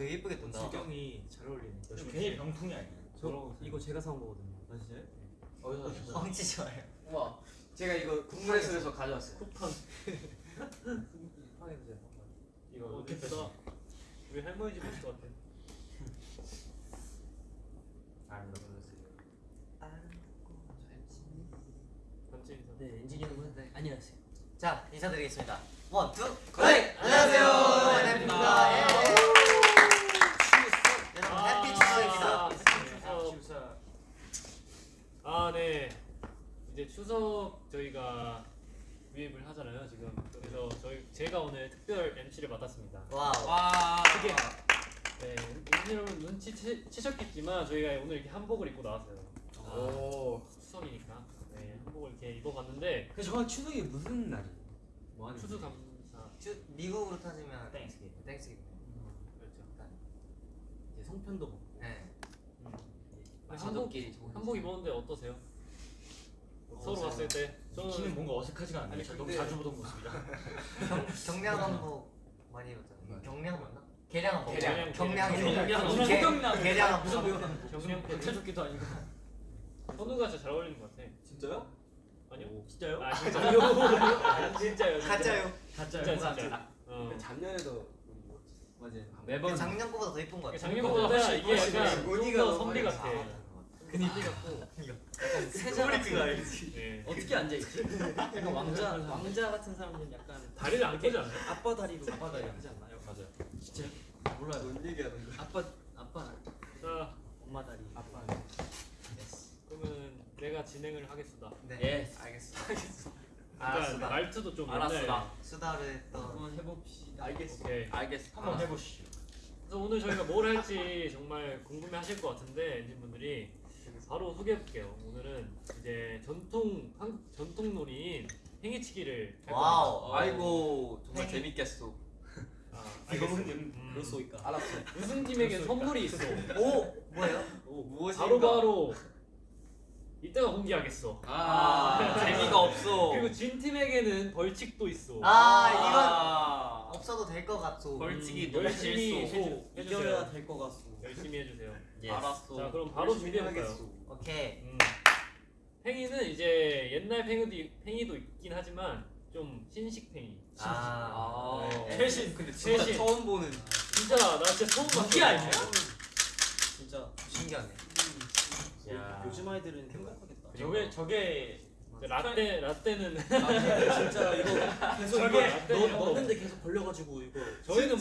되게 예쁘게 뜬다. 지경이 잘 어울리네. 괜히 병통이 아니야. 저 이거 제가 사온 거거든요. 아 진짜요? 어디서 샀어요? 뻥치지 마요. 와, 제가 이거 국물에서에서 가져왔어요. 쿠팡. 쿠팡에서 제가 산 거. 이거 예쁘다. 우리 할머니 집 있을 것 같아. 단체 인사. 네 엔지니어분 네. 안녕하세요. 자 인사드리겠습니다. One, two. 네, 안녕하세요. 안녕하십니까. 추석 저희가 유입을 하잖아요, 지금. 그래서 저희 제가 오늘 특별 MC를 맡았습니다. Wow. 와, 그게 네, 여러분 눈치 채, 채셨겠지만 저희가 오늘 이렇게 한복을 입고 나왔어요. 오, 추석이니까. 네, 한복을 이렇게 입어봤는데 그 정말 추석이 무슨 날이에요? 뭐 하는? 추수감사 주, 미국으로 따지면 땡스기. 땡스기. 그렇죠. 이제 송편도 먹고. 네. 음. 좋은 한복 입었는데 어떠세요? 서로 어떠세요? 봤을 때 저는 저는 뭔가 어색하지가 않네요. 아니, 제가 너무 근데- 자주 보던 모습이라. 경, 경량 한복 많이 입었잖아요. 경량 맞나? 계량 한복. 계량. 경량. 계량. 경량. 계량 한복. 무슨 경량 패드. 박태조끼도 아니고. 선우가 진짜 잘 어울리는 것 같아. 진짜요? 아니요? 진짜요? 아 진짜요? 아, 진짜요? 진짜. 가짜요. 가짜요? 진짜 진짜. 어. 작년에도 맞아요. 매번 작년 거보다 더 이쁜 것 같아. 작년보다 이게 약간 좀더 너무 선비 같아. 근데 선비 같고. 세자가 알지. 네. 어떻게 앉아 있지? 약간 왕자 왕자 같은 사람들은 약간 다리를 안 펴지 않아요? 아빠 다리로 아빠 다리 하지 않나요? 맞아요. 진짜 몰라요. 뭔 얘기하는 거야? 아빠 아빠 자, 엄마 다리. 아빠. 그러면 내가 진행을 하겠습니다. 네. 예. 알겠습니다. 약간 알았습니다. 말투도 좀 알았어, 옛날. 나. 수다를 했던. 한번 해봅시다. 알겠어. 오케이. 알겠어. 한번 아. 해보시죠. 그래서 오늘 저희가 뭘 할지 정말 궁금해하실 것 같은데 엔진 분들이 바로 소개해볼게요. 오늘은 이제 전통 한국 전통 놀이인 팽이치기를 할. Wow. 아이고 정말 행- 재밌겠어. 아, 알겠어. 음. 그렇소이까. 알았어. 우승 팀에게 선물이 있어. 오 뭐예요? 무엇인가? 바로 바로 이따가 공개하겠어. 아, 재미가 없어. 그리고 진 팀에게는 벌칙도 있어. 아 이건 아, 없어도 될 것 같소. 벌칙이 음, 열심히. 이겨야 될 것 같소. 열심히 해주세요. 알았어. 자 그럼 바로 준비해볼까요? 오케이. 음. 팽이는 이제 옛날 팽이도, 팽이도 있긴 하지만 좀 신식 팽이. 아. 네. 최신 근데 진짜 최신. 처음 보는 진짜 나 진짜 처음 봤어. 무기 아니야? 진짜. 신기하네. 야. 요즘 아이들은 행복하겠다. 저게 저게 라떼 라떼는 진짜 이거 계속 저게 이거 넣- 넣는데 계속 걸려가지고 이거. 저희는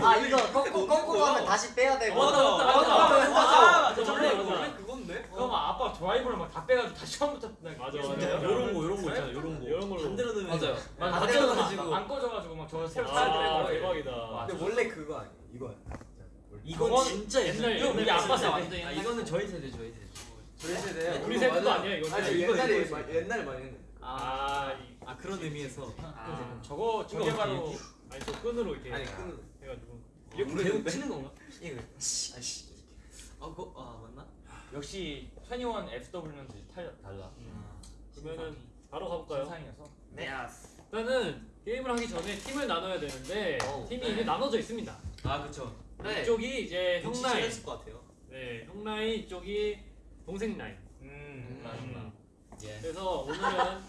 막아 이거 꺾고 꺾고 가면 다시 빼야 되고. 맞아, 맞아, 맞아. 맞아, 맞아. 맞아. 원래 맞아. 원래 그건데. 그럼 아빠 드라이버를 막 다 빼가지고 다시 처음부터 맞아, 맞아. 요런 거 요런 거 있잖아. 요런 거. 이런 걸로. 반대로 넣으면 맞아요. 막 반대로. 넣어가지고. 안 꺼져가지고 막저 새로 아 사야 돼. 대박이다. 근데 원래 그거 아니에요? 이거야. 이건 진짜 옛날, 이거 우리 옛날 아빠 세대. 세대. 아 이거는 저희 세대 저희 세대. 저희 세대. 우리 세대도 아니야, 이거. 아니 이거, 옛날에 많이 했는데. 아, 이- 아 그런 의미에서. 아, 저거 저게 바로 아니 저 끈으로 이렇게 아니 끈. 해가지고 이렇게 계속 치는 건가? 이거. 아씨. 아 그거 아 맞나? 역시 21 FW는 달라. 달라. 음. 그러면은 바로 가볼까요? 신상이어서. 네. 일단은 게임을 하기 전에 팀을 나눠야 되는데 오, 팀이 네. 이미 나눠져 있습니다. 아 그쵸. 네. 이쪽이 이제 형 라인, 했을 것 같아요. 네, 형 라인 이쪽이 동생 라인. 음. 음. 예. 그래서 오늘은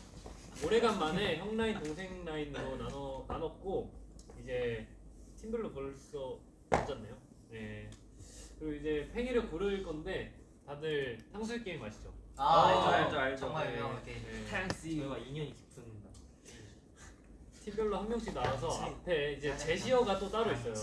오래간만에 형 라인, 동생 라인으로 나눠 나눴고 이제 팀별로 벌써 앉았네요. 네. 그리고 이제 팽이를 고를 건데 다들 탕수육 게임 아시죠? 아, 알죠, 알죠, 알죠, 알죠. 정말 네. 유명한 게임. 네. 저희와 인연이 깊은. 팀별로 한 명씩 나와서. 앞에 이제 아, 제시어가 또 따로 아, 있어요.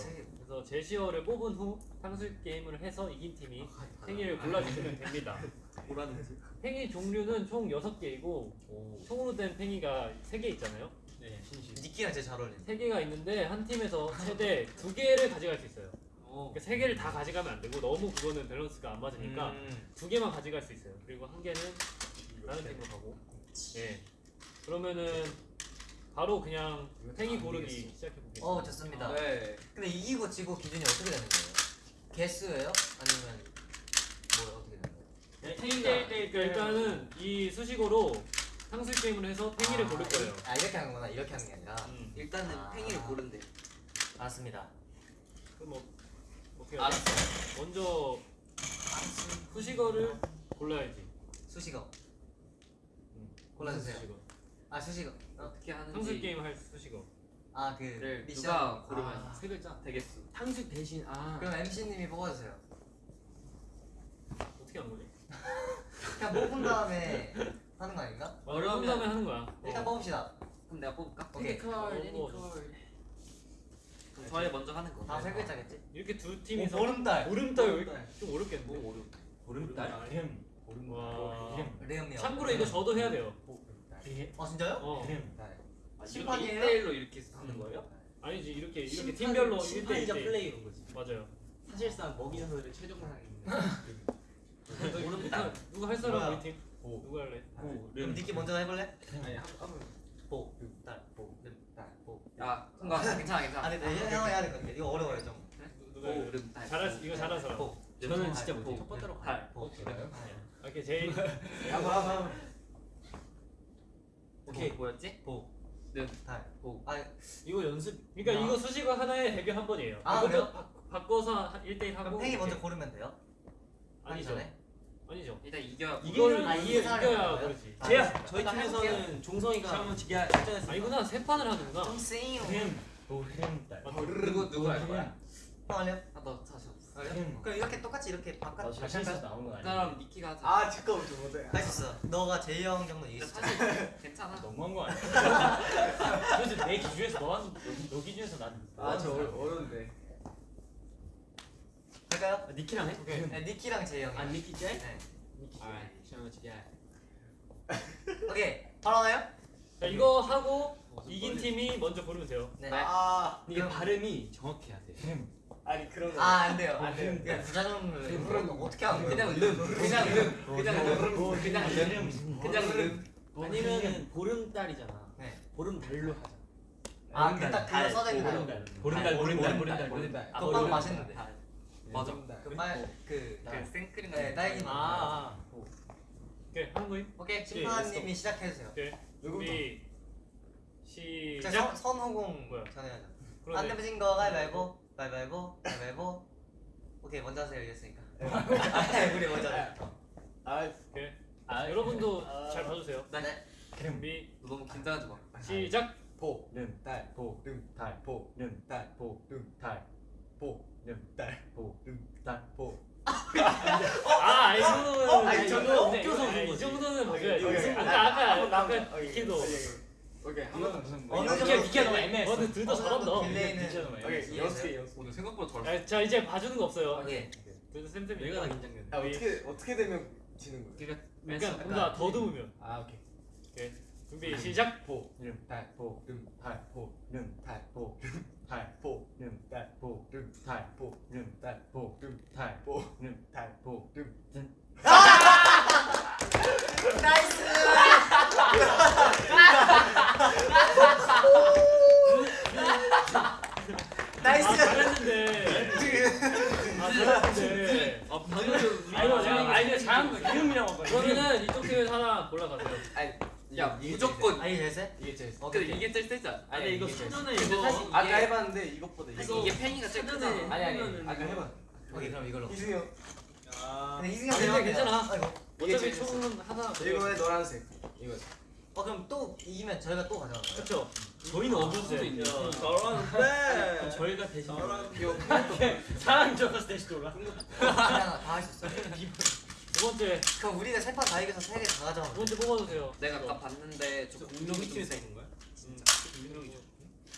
세- 그래서 제시어를 뽑은 후 탕수육 게임을 해서 이긴 팀이 팽이를 골라주시면 됩니다. 뭐라는지. 팽이 종류는 총 6개이고 오. 총으로 된 팽이가 3개 있잖아요. 네 신시. 니키랑 제일 잘 어울리네. 3개가 있는데 한 팀에서 최대 2개를 가져갈 수 있어요. 오. 그러니까 3개를 다 가져가면 안 되고 너무 그거는 밸런스가 안 맞으니까 음. 2개만 가져갈 수 있어요. 그리고 한 개는 다른 팀으로 가고. 예. 그러면은 바로 그냥 팽이 고르기 시작해 보겠습니다. 어 좋습니다. 네. 근데 이기고 지고 기준이 어떻게 되는 거예요? 개수예요? 아니면 뭐 어떻게 되는 거예요? 팽이가 그러니까 일단은 이 수식어로 탕수육 게임을 해서 팽이를 아, 고를 거예요. 아 이렇게 하는 거나 이렇게 하는 게 아니라. 음. 일단은 아. 팽이를 고른대. 알았습니다. 그럼 뭐 어떻게 하지? 알았어. 먼저 수식어를 골라야지. 수식어. 음. 골라주세요. 수식어. 아 수식어. 어떻게 하는지. 상술 게임 할 수식어. 아그 를 미션. 누가 고르면 아. 세 글자 되겠어. 탕수육 대신 아. 그럼 MC님이 뽑아주세요. 어떻게 하는 거지? 그냥 뽑은 다음에 하는 거 아닌가? 어려운 다음에 하는 거야. 일단 어. 뽑읍시다. 그럼 내가 뽑을까? 오케이. 어, 애니컬. 그럼 저희 먼저 하는 거. 다 세 글자겠지? 이렇게 두 팀이서 보름달. 보름달 왜 보름달. 좀 어렵겠는데? 뭐 어려워. 보름달. 름. 와. 레음이요. 참고로 이거 저도 해야 돼요. 어 진짜요? 어. 아, 심판이에요? 이렇게 1대1로 이렇게 하는 거예요? 아니지 이렇게 이렇게 팀별로 1대1 심판이자 1대1 플레이인 거지. 맞아요. 사실상 먹이 전설의 최종상이 있는. 누가 누가 할 사람? 우리 팀? 보. 누가 할래? 그럼 니키 먼저 해볼래? 아니 한번 보, 달, 보, 달, 보. 야, 뭔가 괜찮아, 괜찮아. 아 근데 형 형이 해야 될 것 같아. 이거 어려워요 좀. 누- 누가 달. 잘할 수 이거 잘하는 사람. 보. 저는 진짜 보. 못해. 첫 번째로 달. 보. 오케이 제일 한번 한번 오케이, 뭐였지? 보. 네. 달. 보. 아 이거 연습. 그러니까 이거 수식어 하나에 대결 한 번이에요. 아, 먼저 그래요? 바, 바꿔서 1대1 하고 그럼 팽이. 먼저 고르면 돼요? 아니죠. 전에? 아니죠. 일단 이겨. 이걸 아, 이겨, 이겨야? 그렇지. 아, 제야. 저희 팀에서는 종성이가 한번 지게 출전했어. 아니구나 세 판을 하는구나. 좀 세요. 보름달. 누구 누구 할 거야? 형 할래요? 아, 너 다시 없어. 그럼 이렇게 똑같이 이렇게 바깥 잘 실수 나온 건 아니야. 그럼 니키가 하자. 아 잠깐만 좀 못해 할수 있어. 너가 제이 형 정도. 사실 괜찮아. 너무한 거 아니야? 그래서 내 기준에서 너한 너 기준에서 난. 아저 어려운데 할까요? 니키랑 해? 네, 니키랑 제이 형이. 아 니키 째? 네. 니키. 아, 치게. 오케이. 바로 하나요? 자 이거 하고 이긴 팀이 먼저 고르면 돼요. 네. 아 이게 발음이 정확해야 돼. 아니 그런 거 아, 안 돼요. 안 돼요. 그냥 부자전을 그럼 어떻게 하는 거예요? 그냥 름. 그냥 름. 그냥 름. 그냥 름. 그냥 름. 아니면은 보름달이잖아. 네. 보름달로 하자. 아, 그딱 써야 되는 거예요. 보름달. 보름달, 보름달, 보름달. 보름달. 그거 빵 맛있는데. 맞아. 그빨그 그 생크림 네, 딸기 아, 아. 오케이 하는 거임. 오케이 심판님이 시작해 주세요. 오케이 자, 시작. 선, 선호공 뭐야? 전해야죠. 안 그러네. 내면 거 가위바위보, 가위바위보, 가위바위보. 오케이 먼저 하세요 이겼으니까. 아, 우리 먼저. 하자. 아 오케이. 아, 여러분도 아. 잘 봐주세요. 네. 준비 너 너무 긴장하지 마. 시작. 보, 름, 달, 보, 름, 달, 보, 름, 달, 보, 름, 달, 보, 름, 달, 보, 름, 달. 보. 아, 이 정도는 아니, 저거 웃겨서 이 거지. 정도는 봐줘야지. 오케이. 아까 아까 한번 나오자. 아까 오케이, 니키도 오케이, 오케이 한번 무슨 어느 정도 개, 니키가 너무 애매했어. 어, 근데 둘다 어느 정도 잘한다. delay는 니키가 너무 오케이 이해했어요? 여섯 개 여섯 개 오늘 생각보다 잘. 아, 자 이제 봐주는 거 없어요. 오케이. 둘다 쌤쌤이. 내가 다 긴장된다. 아 어떻게 어떻게 되면 지는 거예요? 그러니까 그러니까 뭔가 더듬으면. 아 오케이 오케이. 준비 시작. 보, 름, 달, 보, 름, 달, 보, 름, 달, 보, 달, 보, 름, 달, 보, 름, 달, 보, 름, 달, 보, 름, 달, 보, 름, 달, 보, 름. Nice. 아 nice. 잘했는데. 아 잘했는데. 아 방금 아이고 내가 아이디어 잘한 거. 이름이라고 한 거야. 그러면은 이쪽 팀에서 하나 골라가세요. 아니 야 이게 무조건. 아 이게 제일 세? 이게 제일 어, 근데 오케이. 이게 제일 세지 않아? 아니 이거 근데 이거 아까 해봤는데 이것보다 사실 이게 팽이가 제일 크잖아. 아니 아니 아까 이거- 해봐 오케이 그럼 이걸로. 이승이 형 근데 이승이 형 괜찮아. 이게 어차피 총은 하나. 이거에 노란색 이거 어 그럼 또 이기면 저희가 또 가져가는 거예요? 그렇죠. 저희는 얻을 수도 네. 있는. 잘하는데 그럼 저희가 대신 이거 사람 적어서 대신 돌아. 그냥 다 할 수 있어. 두 번째 그럼 우리가 세 판 다 이겨서 세 개다두 가져가면 돼. 번째 뽑아주세요. 내가 아까 봤는데 저 공룡이 좀? 공룡이죠.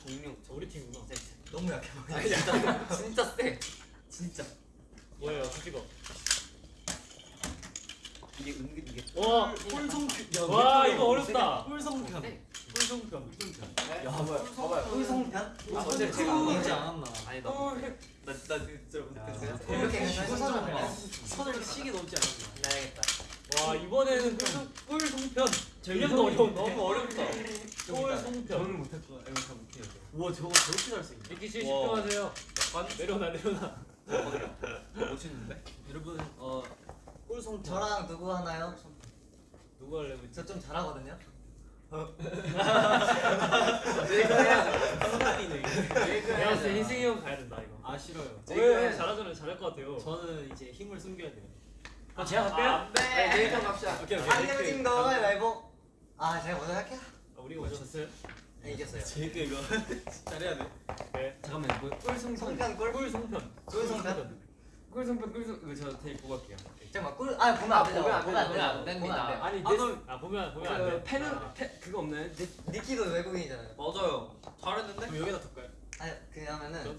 공룡. 저 우리 팀이구나. 너무 약해 보여. 진짜 진짜 세. 진짜. 뭐예요, 수식어? 이게 은근 이게 와, 꿀성편. 와 이거 어렵다. 꿀성편. 네. 꿀성편. 야 봐봐요 봐봐요 꿀성편? 아, 어제 제가 먹지 않았나? 아니 나나나 진짜 못했어요. 이렇게 그냥 선을 시계 넘지 않았나? 나야겠다. 와 이번에는 꿀송 꿀송편. 이름도 어려운 너무 어렵다. 꿀 송편. 못할 거야. 이거 다 못해요. 우와 저거 저렇게 잘수 있네. 미키 씨 집중하세요. 내려놔 내려놔. 못 치는데? 여러분 어 꿀성편. 저랑 누구 하나요? 누구 할래? 저좀 잘하거든요. 내가 봤을 때 희승이 형 가야 된다 이거. 아아 싫어요. 왜 잘하잖아요. 잘할 것 같아요. 저는 이제 힘을 숨겨야 돼요. 그럼 제가 갈게요. 네 데이터 갑시다 오케이 안 내면 거 가위바위보. 아 제가 먼저 할게요. 아, 우리가 먼저 졌어요. 네, 이겼어요. 제이크 이거 잘해야 돼. 네. 잠깐만 뭐 꿀송편. 성편 꿀. 꿀 송편. 꿀성편. 꿀송편 꿀송 이거 저 테이프 보고 갈게요. 잠깐만 꿀. 아 보면 안 되죠. 보면 안 돼요. 안 됩니다. 보면 안 돼요. 아니 아, 아 보면 보면 안 돼. 펜은 아. 펜 그거 없나요? 네. 니키도 외국인이잖아요. 맞아요. 잘했는데? 그럼 여기다 둘까요? 아니 그러면은.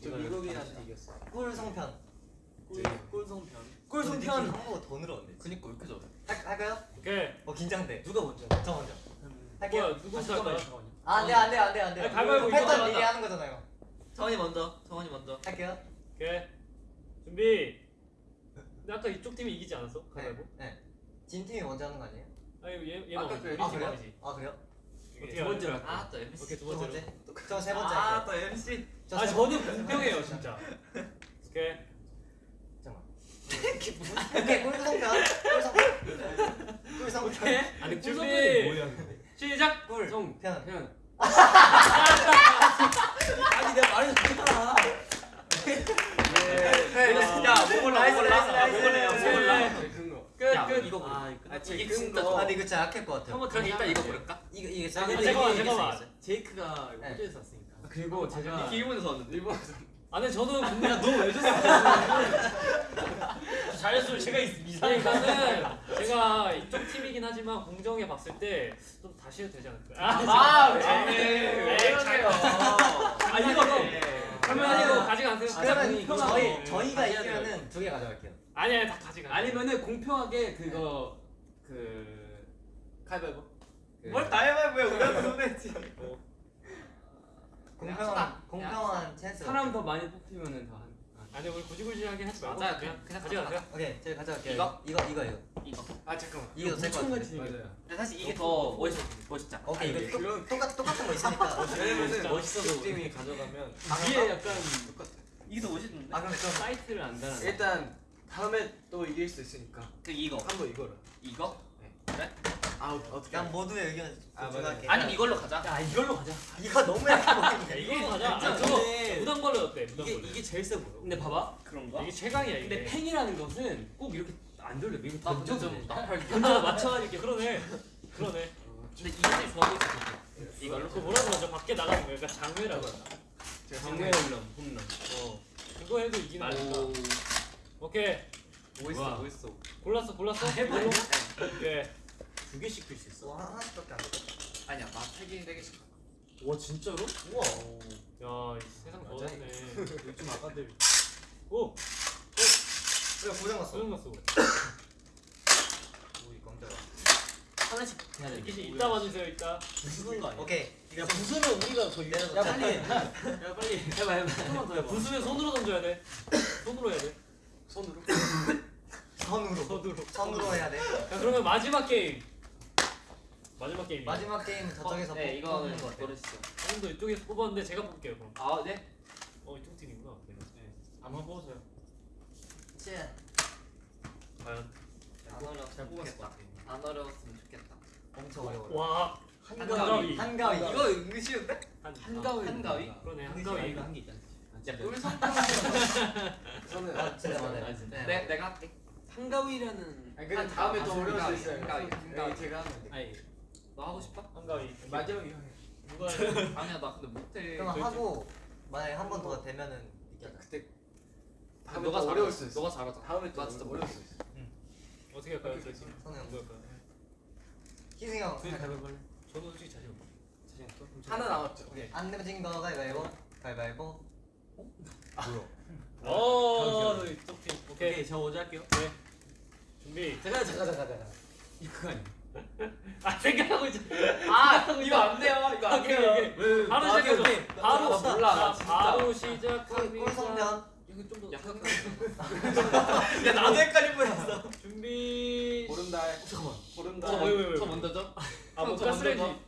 저 미국인한테 이겼어 꿀성편. 꿀 꿀송편. 꿀성편. 꿀송편. 한국어 더 늘었네. 그니까 왜 이렇게 잘해? 할, 할까요? 오케이. 어 긴장돼. 누가 먼저? 저 먼저. 할게요. 뭐야 누구 잠깐 아, 안 돼, 안 돼, 안 돼, 안 돼. 아니, 가위바위보 패턴 이거 미리 하자. 하는 거잖아요. 성원이 먼저. 성원이 먼저. 할게요. 오케이. 준비. 근데 아까 이쪽 팀이 이기지 않았어? 네. 가위바위보? 네. 진 팀이 먼저 하는 거 아니에요? 아니 얘 아까 얘만 그 우리 아, 팀 그래요? 이기지. 아, 그래요? 어떻게 두 번째로 할까요? 할게요. 아, 또 MC. 오케이 두 번째로. 번째. 저세 번째 아, 할게요. 또 MC. 저아세 저는 공평해요 진짜. 오케이. 잠깐만. 오케이, 꿀성편. 꿀성편. 꿀성편. 아니 뭐야? 근데? 시작. 꿀. 성 편. 아니 내가. 야, 뭐 골라, 뭐 골라. 야, 뭐 골라요, 뭐 골라. 네. 큰거 끝 야, 끝. 이거 아 아, 이거 이게 진짜. 아, 근데 이거 진짜 약할 것 같아요. 한번 그럼 일단 이거. 고를까? 이거 이게 아, 잠깐만, 이게 잠깐만. 제이크가 네. 호주에서 왔으니까. 그리고 제가 이렇게 일본에서 왔는데. 일본에서 아 근데 저는 근데 너왜 줬어? 잘했어요. 제가 이상해. 그러니까는 제가 이쪽 팀이긴 하지만 공정에 봤을 때 좀 다시 해도 되지 않을까? 아, 왜? 아, 왜 네. 그러세요? 아 이거 그러면 아, 이거 가져가세요. 아, 그러면 저희 저희가 이기면은 두 개 가져갈게요. 아니 아니 다 가져가. 아니면은 공평하게 그거 그 가위바위보 그- 뭘 가위바위보야, 우리한테 손해지. 공평한 공평한 찬스. 사람 더 많이 뽑히면은 다 한. 아니 우리 구지구지하게 하지 말고 맞아요. 그냥 그냥 가져가세요. 오케이, 제가 가져갈게요. 이거? 이거 이거 이거. 이거. 아 잠깐만 이거 될것 같은데. 같이 맞아요 근데 사실 이게 더 멋있, 멋있잖아. 오케이, 아니, 이거 그런- 똑- 똑같 똑같은 거 있으니까. 왜냐면은 멋있어서 팀이 가져가면 위에 약간 똑같아 이게 더 멋있는데? 아, 그럼 좀 사이트를 안 달아. 일단 다음에 또 이길 수 있으니까 그 이거. 한번 이거를 이거? 아 어떻게 그냥 모두의 의견 아, 존중할게. 아니면 이걸로 가자. 야 이걸로 가자. 이거 너무 약해 야, 보이는데. 이게 가자. 아. 저거 근데 무당벌레 어때? 이게 무당벌레. 이게 제일 세 보여. 근데 봐봐. 그런가? 이게 최강이야 이게. 근데 팽이라는 것은 꼭 이렇게 안 돌려. 이거 던져도 좀. 던져 맞춰가지고 그러네. 그러네. 근데 이게 제일 좋아 보이지. 이거 그 뭐라 그러죠? 밖에 나가는 거 약간 장외라고 하나? 장외 홈런 홈런. 어. 그거 해도 이기는 거니까. 오케이. 멋있어 뭐야? 멋있어. 골랐어 골랐어? 해봐. 이걸로? 오케이. 두 개씩 필수 있어. 와, 하나씩밖에 안 돼. 아니야, 나세 개, 네 개씩. 와 진짜로? 우와. 야, 이 세상. 좋아졌네. 요즘 아까들. 오, 왜 고장 났어? 소용 났어. 오이 깜짝아. 하나씩 해야 돼. 이제 이따 봐주세요, 이따. 부수는 거 아니야? 오케이. 야 부수면 우리가 더 내려놓자. 야 빨리. 야 빨리. 해봐 해봐. 한번 더 야, 해봐. 부수면 손으로 던져야 돼. 손으로 해야 돼. 손으로 선으로. 손으로. 선으로 해야 돼. 자, 그러면 마지막 게임. 마지막 게임. 마지막 게임 저쪽에서 네, 뽑- 이거는 거 어때? 고르시죠. 형도 이쪽에서 뽑았는데 제가 뽑을게요, 그럼. 아, 네? 어, 이쪽 팀이구나. 네. 한번 뽑으세요. 치. 과연. 안 어려웠으면 좋겠다. 안 어려웠으면 좋겠다. 엄청 어려워. 와, 한가위. 한가위. 이거 은근 쉬운데? 한 한가위. 한가위? 그러네, 한가위. 한가위. 한게 있잖아. 야, 진짜. 꿀성 저는 아, 진짜. 아, 진짜. 네. 내, 내가 할게. 한가위라는. 아니 근데 한- 다음에 아, 또 한가위, 어려울 수 있어요 한가위, 여기 한가위. 제가 하면 돼 아니 너 하고 싶어? 한가위. 마지막에 형이 누가 해? 아니야, 나 근데 못해. 그럼 하고 만약에 한 번 더 되면은. 그때 다음에 너가. 어려울 수 있어 너가 잘하잖아. 다음에 또나 진짜 어려울 수 있어 어떻게 할까요, 저희 팀? 선우 형. 할까요? 희승이 형. 가위바위보. 저도 솔직히 자신 없어. 자신 없어? 하나 남았죠 오케이. 안 내면 진거 가위바위보. 가위바위보. 어, 이쪽 팀. 오케이. 오케이 저 먼저 할게요. 준비. 잠깐 잠깐 잠깐 잠깐. 이거 아니야? 아, 생각하고 있어. 아, 이거 안 돼요. 이거 안 돼요. 바로 아, 시작해줘. 바로 나 몰라, 나. 바로 꿀 시작합니다. 이거 좀 더. 야, 야 나도 헷갈릴 뻔했어. 준비. 보름달 잠깐만. 보름달? 저 먼저 줘? 아, 뭐저 가스레인지.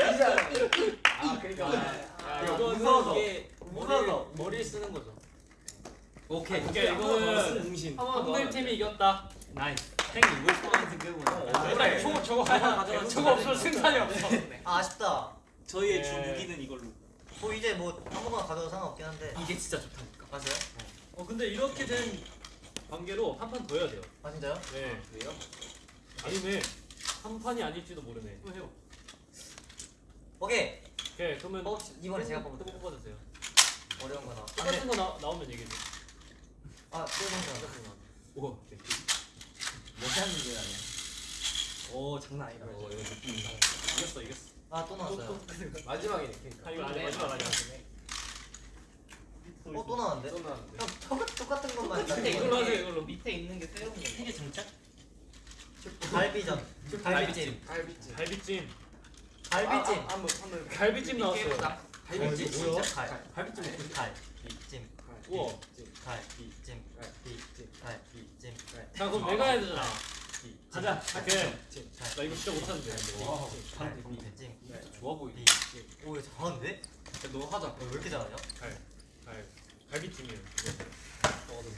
아 그러니까 아, 이거는 웃어서, 이게 웃어서. 머리 머리 쓰는 거죠. 오케이. 오케이 이거는 공신. 한글팀이 이겼다. Nice. 생 이거 소환 생각보다. 저거 저거 하나 저거 없으면 승산이 없어. 네. 아, 아쉽다. 저희의 네. 주 무기는 이걸로. 뭐 이제 뭐 아무거나 가져도 상관없긴 한데. 이게 진짜 좋다니까. 맞아요? 어 근데 이렇게 된 관계로 한 판 더 해야 돼요. 아 진짜요? 네. 아, 그래요? 아니면 한 판이 아닐지도 모르네. 해요. 오케이. 오케이 그러면 어, 이번에 제가 또 뽑을게요. 뽑아주세요. 어려운 거 나와. 아, 똑같은 네. 거 나, 나오면 얘기해 줘. 아, 네, 똑같은 거. 오. 뭐 하는 게 아니야. 오 장난 아니다. 어, 이거 느낌 이상해. 이겼어 이겼어. 아, 또 나왔어요. 마지막이네. 아 그러니까. 이거 아직 마지막 아니야. 어, 또 나왔는데? 또 나왔는데. 형, 똑같, 똑같은 것만 근데 이걸로 하세요 이걸로. 밑에 있는 게 새로운 거. 이게 장착? 갈비전. 갈비찜. 갈비찜. 갈비찜. 갈비찜. 아, 아, 한번 한번. 갈비찜 나왔어요. 갈비찜 뭐야? 진짜? 갈. 갈비찜. 갈비찜. 우와. 갈비찜. 갈비찜. 갈비찜. 자 그럼 내가 해야 되잖아. 가자. 오케이. 나 이거 진짜 못하는데. 갈비찜. 좋아 보이네. 오, 이거 잘하는데? 너 하자. 어, 왜 이렇게 잘하냐? 갈. 갈. 갈비찜이에요. 이거. 먹어도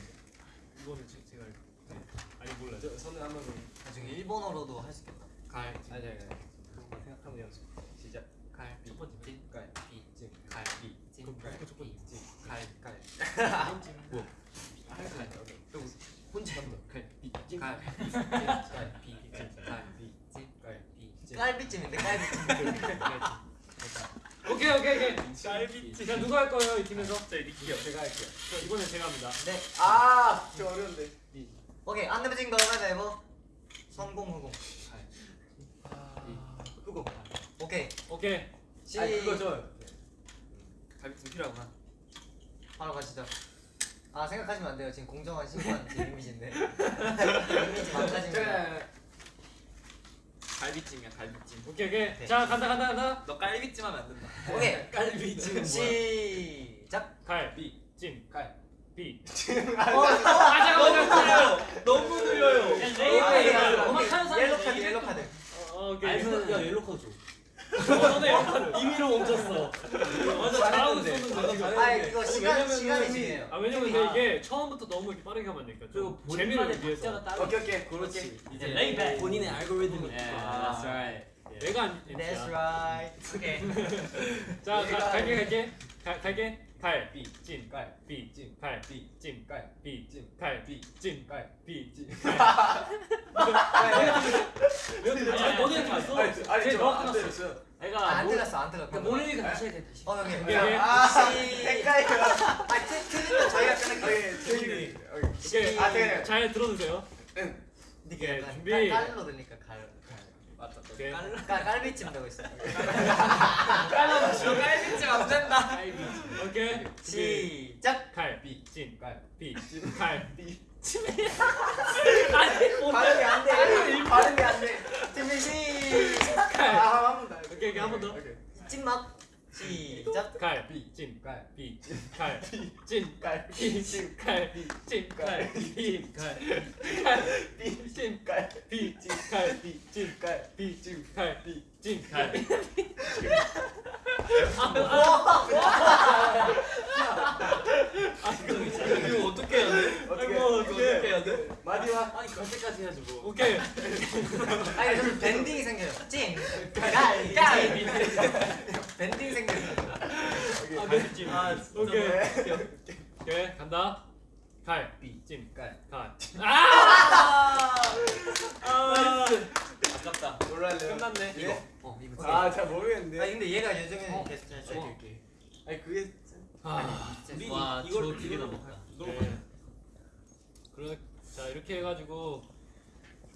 이거는 제- 제가. 네. 아니 몰라. 저 선우 한번 그럼. 나중에 일본어로도 할 수 있겠다. 갈. 아니 아니. 한번 연습. 시작. 첫 번째. 갈비 찜. 갈비찜. 그럼 무조건 첫 번째. 갈. 갈. 뭐? 또 혼자 한번. 갈비 찜. 갈. 갈비 찜. 갈비 찜. 갈비 찜. 갈비 찜인데 갈비 찜. 오케이 오케이 오케이. 갈비찜. 자 누가 할 거예요 이 팀에서? 네, 리키요. 제가 할게요. 자, 이번엔 제가 합니다. 네. 아, 저 어려운데. 오케이. 안 내면 진거 가위바위보. 성공. 후공. 오케이. 오케이. 시. 아, 그거 저. 갈비찜 필요하구나. 바로 가시죠. 아 생각하시면 안 돼요. 지금 공정한 심판 제 이미지인데. 이미지. 제가 갈비찜이야 갈비찜. 오케이 오케이. 네. 자 간다 간다 간다. 너 갈비찜 하면 안 된다. 오케이. 갈비찜 시작. 갈비찜. 갈. 비. 어, 가자 가자. 너무 느려요. 아, 음악 하는 사람 옐로 카드, 옐로 카드. 어, 오케이. 알면 야 옐로 카드 줘. 임의로 멈췄어. 완전 잘하고 있었는데 지금. 아 이거 시간 왜냐면은 시간이 중요해요. 아 왜냐면 근데 이게 처음부터 너무 이렇게 빠르게 하면 안 되니까. 그리고 본인만의 위해서. 박자가 따로. 오케이 오케이. 그렇지. 이제 lay back. 본인의 알고리즘이. Yeah, that's right. 내가 안 That's right. 오케이. 자 내가 가, 갈게 갈게. 가, 갈게. 갈. 비. 찜. 갈. 비. 찜. 갈. 비. 찜. 갈. 비. 찜. 갈. 비. 찜. 갈. 비. 찜. 너네 봤어? 아니, 저- 아니 제저 너가 안 들었어요. 내가 안 모- 들었어 안 들었어. 그러니까 모르니까 다시 해야 돼 다시. 어 형님. 오케이, 오케이. 아 헷갈려. 아 틀- 저희가. 저기. 오케이. 오케이. 아, 잘 들어주세요. 응. 이게 준비. 깔- 깔로 들리니까 갈. 맞다. 오케이. 깔 깔비찜 되고 있어. 갈비찜 안 된다. 오케이. 시작. 갈. 비. 찜. 갈. 비. 갈. 비. 발음이 안 돼. 발음이 안 돼. 준비 시작. 갈. 아, 한 번 더. 오케이, 오케이, 한 번 더. 오케이. 찜맛. 시작. 갈. 비. 찜. 갈. 비. 갈. 찜. 갈. 비. 찜. 갈. 찜. 갈. 비. 갈. 갈. 비. 찜. 갈. 비. 갈. 비. 찜. 갈. 비. 찜. 갈. 비. 찜. 갈. 이거 어떻게 해야 돼? 어떻게 아이고, 어떡해. 해야 돼? 마지막. 아니 갈 때까지 해야지 뭐. 오케이. 아니 좀 bending이 생겨요. 찜. 깔. 깔. Bending 생겨요. 아, 네. 아. 오케이. 오케이. 간다. 갈. 비. 찜. 갈. 갈. 아! 아! 아깝다. 놀랄래요? 끝났네. 이거. 어 이거. 아, 잘 모르겠는데. 아 근데 얘가 요즘에 어. 계속 잘 오케이, 쳐. 오케이. 아니 그게 아. 우리 와, 이걸 저 되게 이걸로 넘어가요. 네. 그래. 자, 이렇게 해 가지고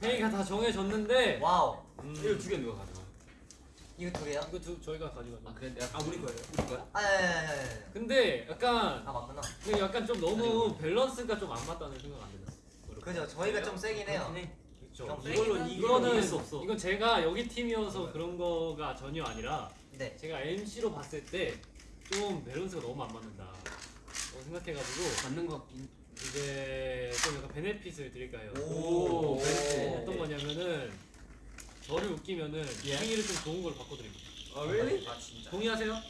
회의가 다 정해졌는데 wow. 음, 이거 두 개 누가 가져가? 이거 두 개요? 이거 두, 저희가 가져가죠. 아 그래 내가 아 우리 거예요. 우리 거야? 아, 예, 예, 예, 예. 근데 약간 아 맞구나. 근데 약간 좀 너무 밸런스가 좀 안 맞다는 생각 안 들었어. 그죠. 저희가 좀 세긴 해요. 그렇죠. 좀 이걸로 이거는 수 없어. 이건 제가 여기 팀이어서 그런 거가 전혀 아니라 네. 제가 MC로 봤을 때 좀 밸런스가 너무 안 맞는다. 어, 생각해가지고 맞는 거 같긴. 이제 좀 약간 베네핏을 드릴까요? 오. 어, 어떤 거냐면은 저를 웃기면은 예. 생일을 좀 좋은 걸로 바꿔드립니다. 아, really? 아 진짜. 동의하세요?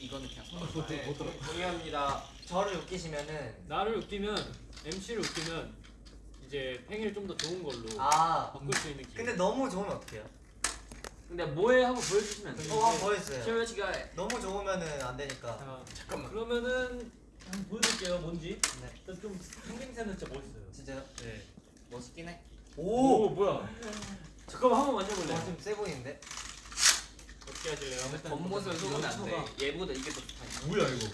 이거는 그냥 아, 손. 네, 동의합니다. 저를 웃기시면은 나를 웃기면 MC를 웃기면 이제 팽이를 좀 더 좋은 걸로 아 바꿀 수 있는 기회. 근데 너무 좋으면 어떡해요? 근데 뭐해 한번 보여주시면 안 돼요? 어 한번 보여주세요 최현 씨가 너무 좋으면은 안 되니까 자, 잠깐만. 그러면은 한번 보여드릴게요. 뭔지. 네. 일단 좀 생김새는 진짜 멋있어요. 진짜요? 네. 멋있긴 해. 오! 오 뭐야? 잠깐만 한번 만져볼래? 와, 좀세 보이는데? 어떻게 하실래요? 겉모습을 속으면 안 돼. 얘보다 이게 더 좋다. 뭐야 이거?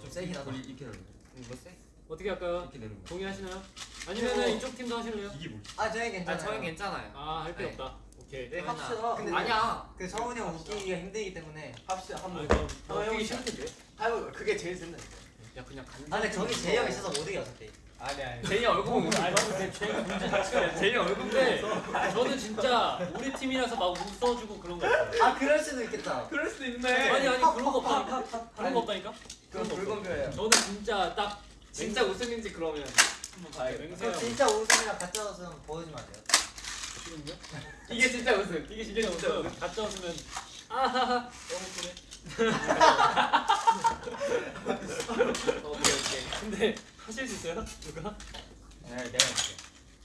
좀 세긴 하다 우리 이렇게 내는 이거 세? 어떻게 할까요? 이렇게 내는 거. 동의하시나요? 아니면은 어. 이쪽 팀도 하실래요? 이게 뭐지? 아 저희 괜찮아요 아 저희 괜찮아요. 아할 필요 네. 없다. 오케이. 네, 합시다. 근데 아니야. 그 성훈이 형 웃기기가 힘들기 때문에 합시다 아, 한번. 이거 한번 웃기기. 싫던데? 아이고 그게 제일 센다니까. 야 그냥 간. 아 근데 저기 제이 형 있어서 못 이겨 어차피 아니 아니. 제이 얼굴 보고 아니 근데 제일 문제 자체가 제이 얼굴 근데 저는 진짜 우리 팀이라서 막 웃어주고 그런 거. 아 그럴 수도 있겠다 그럴 수도 있네. 아니 아니 그런 거 없다니까. 그런 거 없다니까. 그건 뼈예요. 저는 진짜 딱 진짜 웃음인지 그러면 한번 봐야겠다. 진짜 웃음이랑 가짜 웃음 보여주면 안 돼요? 지금요? 이게 진짜 웃음. 이게 진짜 웃음. 가짜 웃으면 아하하 너무 그래. 어, 오케이 오케이. 근데 하실 수 있어요? 누가? 네 내가 할게.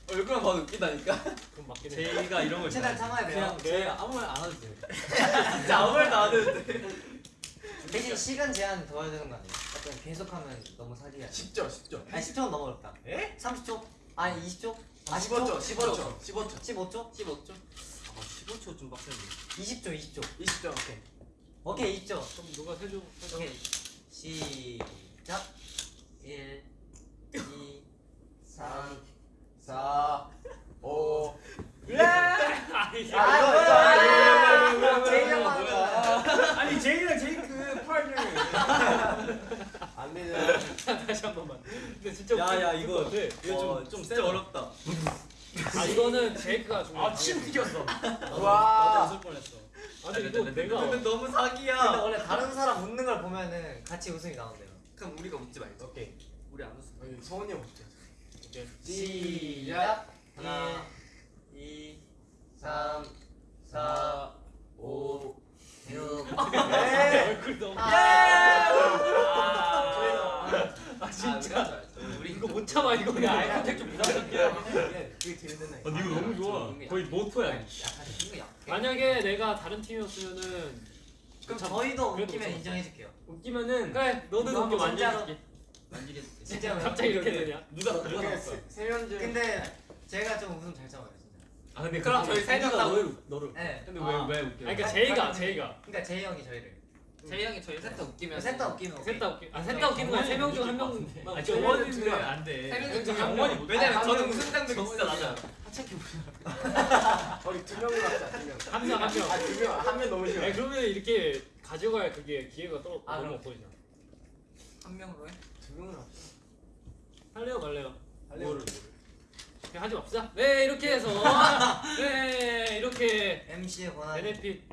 얼굴만 봐도 웃기다니까. 그럼 맞긴 해. 제이가 이런 걸 최대한. 참아야 돼요 그냥 제가 아무 말 안 해도 돼요. 진짜 아무 말도 안 했는데. 대신 시간 제한 더 해야 되는 거 아니에요? 약간 계속하면 너무 사기야 10초 10초. 아니 10초는 너무 어렵다 에? 30초? 아니 20초? 아 15초 10초? 15초 15초. 15초? 15초. 아 15초 좀 빡센데. 20초 20초 20초 오케이. 오케이 20초 그럼 누가 세줘? 오케이 시작 1 2 3 4 5 아니, 아 제이랑 제이크 파트너. 안 되잖아. 다시 한 번만. 근데 진짜 야야 이거. 이거 좀, 좀 진짜 어렵다. 아 이거는 제이크가 중요해. 아침 튀겼어. 나도 와. 웃을 뻔했어. 아 근데 이거 내가 근데 너무 근데 사기야. 원래 다른 사람 웃는 걸 보면은 같이 웃음이 나온대요 그럼 우리가 웃지 말자. 오케이. 우리 안 웃어. 아니, 성훈이 형 어떻게 이제 시작 하나, 1 2 3 4 5 6 얼굴 너무. 아 진짜. 이거 못 참아 이거. 근데 아이 컨택 좀 부담스럽게 하긴 해. 그게 제일 센다. 아, 이거 너무 좋아. 거의 모토야. 만약에 내가 다른 팀이었으면은 그럼 참- 저희도 그래도 웃기면. 인정해줄게요 웃기면은 그래 너는 이거 웃겨 한번. 만져줄게. 만지게. 진짜 갑자기 이렇게 되냐? 누가 누가 그게 나왔어? 세- 세면 중. 근데 제가 좀 웃음 잘 참아요 진짜 아 근데 그럼 저희 세명 다. 너를 너를. 네 근데 아. 왜왜 웃겨? 아니 그러니까 아니, 제이가 아니, 제이가 그러니까 제이 형이 저희를 제이 형이 저희 셋다 웃기면. 셋다 웃기면 오케이 셋다 웃기. 아 셋다 웃기는 거야. 세명 중 한 명만. 아 웃겨. 정원이는 안 돼. 세명 중한 명. 왜냐면 한 저는 웃음 장벽이 진짜 낮아요. 우리 두 명으로 명. 한 명, 한 명. 아, 두 명. 한 명 너무 싫어. 아니 그러면 이렇게 가져갈 그게 기회가 또 아, 너무. 없어지잖아. 한 명으로 해. 두 명으로 합시다. 할래요 말래요? 할래요? 그냥 하지 맙시다. 네 이렇게 해서 네 이렇게 MC의 권한 베네핏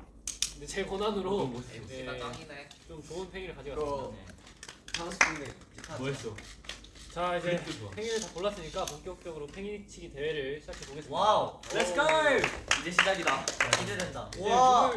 네, 제 권한으로 MC가 네, 짱이네. 좀 좋은 팽이를. 향수 핑네. 뭐 했어? 자 이제. 팽이를 다 골랐으니까 본격적으로 팽이치기 대회를 시작해 보겠습니다. Wow, let's go! 이제 시작이다. 기대된다 이제 와와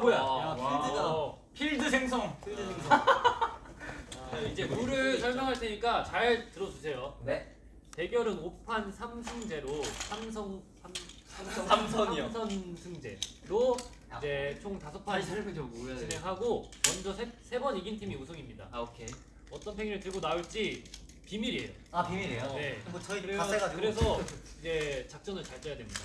뭐야? 와. 야, 와. 필드다. 어, 필드 생성. 필드 생성. 자, 이제 룰을 설명할 테니까 잘 들어주세요. 네 대결은 5판 3승제로 삼성 삼 삼성 삼선이요. 삼선 승제로 이제 총 다섯 판 다시 설명 좀 뭐야? 진행하고 먼저 세 번 이긴 팀이 우승입니다. 아 오케이. 어떤 팽이를 들고 나올지 비밀이에요. 아 비밀이에요? 네. 뭐 저희 그래서, 다 세가지고 그래서 이제 작전을 잘 짜야 됩니다.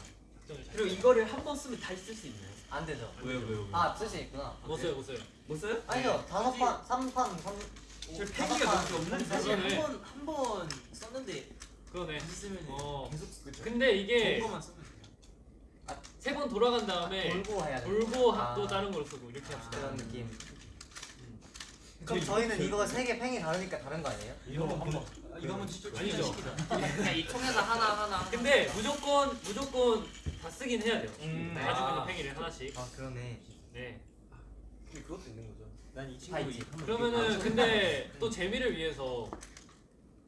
작전을 잘. 그리고 이거를 한 번 쓰면 다시 쓸 수 있나요? 안 되죠 왜요 왜요? 아쓸 수 있구나 못 써요, 못 써요. 못 써요? 아니죠 다섯 판, 삼판, 삼저 판. 너무 없는 사실 한 한번 한 번 썼는데 그러네. 쓰면 어. 계속 그쵸. 근데 이게. 세 번 돌아간 다음에 돌고 해야 돼 돌고 아. 또 다른 걸 쓰고 이렇게 합시다. 그런 느낌 그럼 저희는 이거 세 개 팽이 다르니까 다른 거 아니에요? 이거 한번. 이거 한번 진짜 아니죠. 그냥 이 통에서 하나 하나. 하나. 근데 무조건 무조건 다 쓰긴 해야 돼요. 음. 가지고 있는 아. 팽이를 하나씩. 아 그러네 네. 근데 그것도 있는 거죠. 난이다 친구. 그러면은 근데 또 재미를 위해서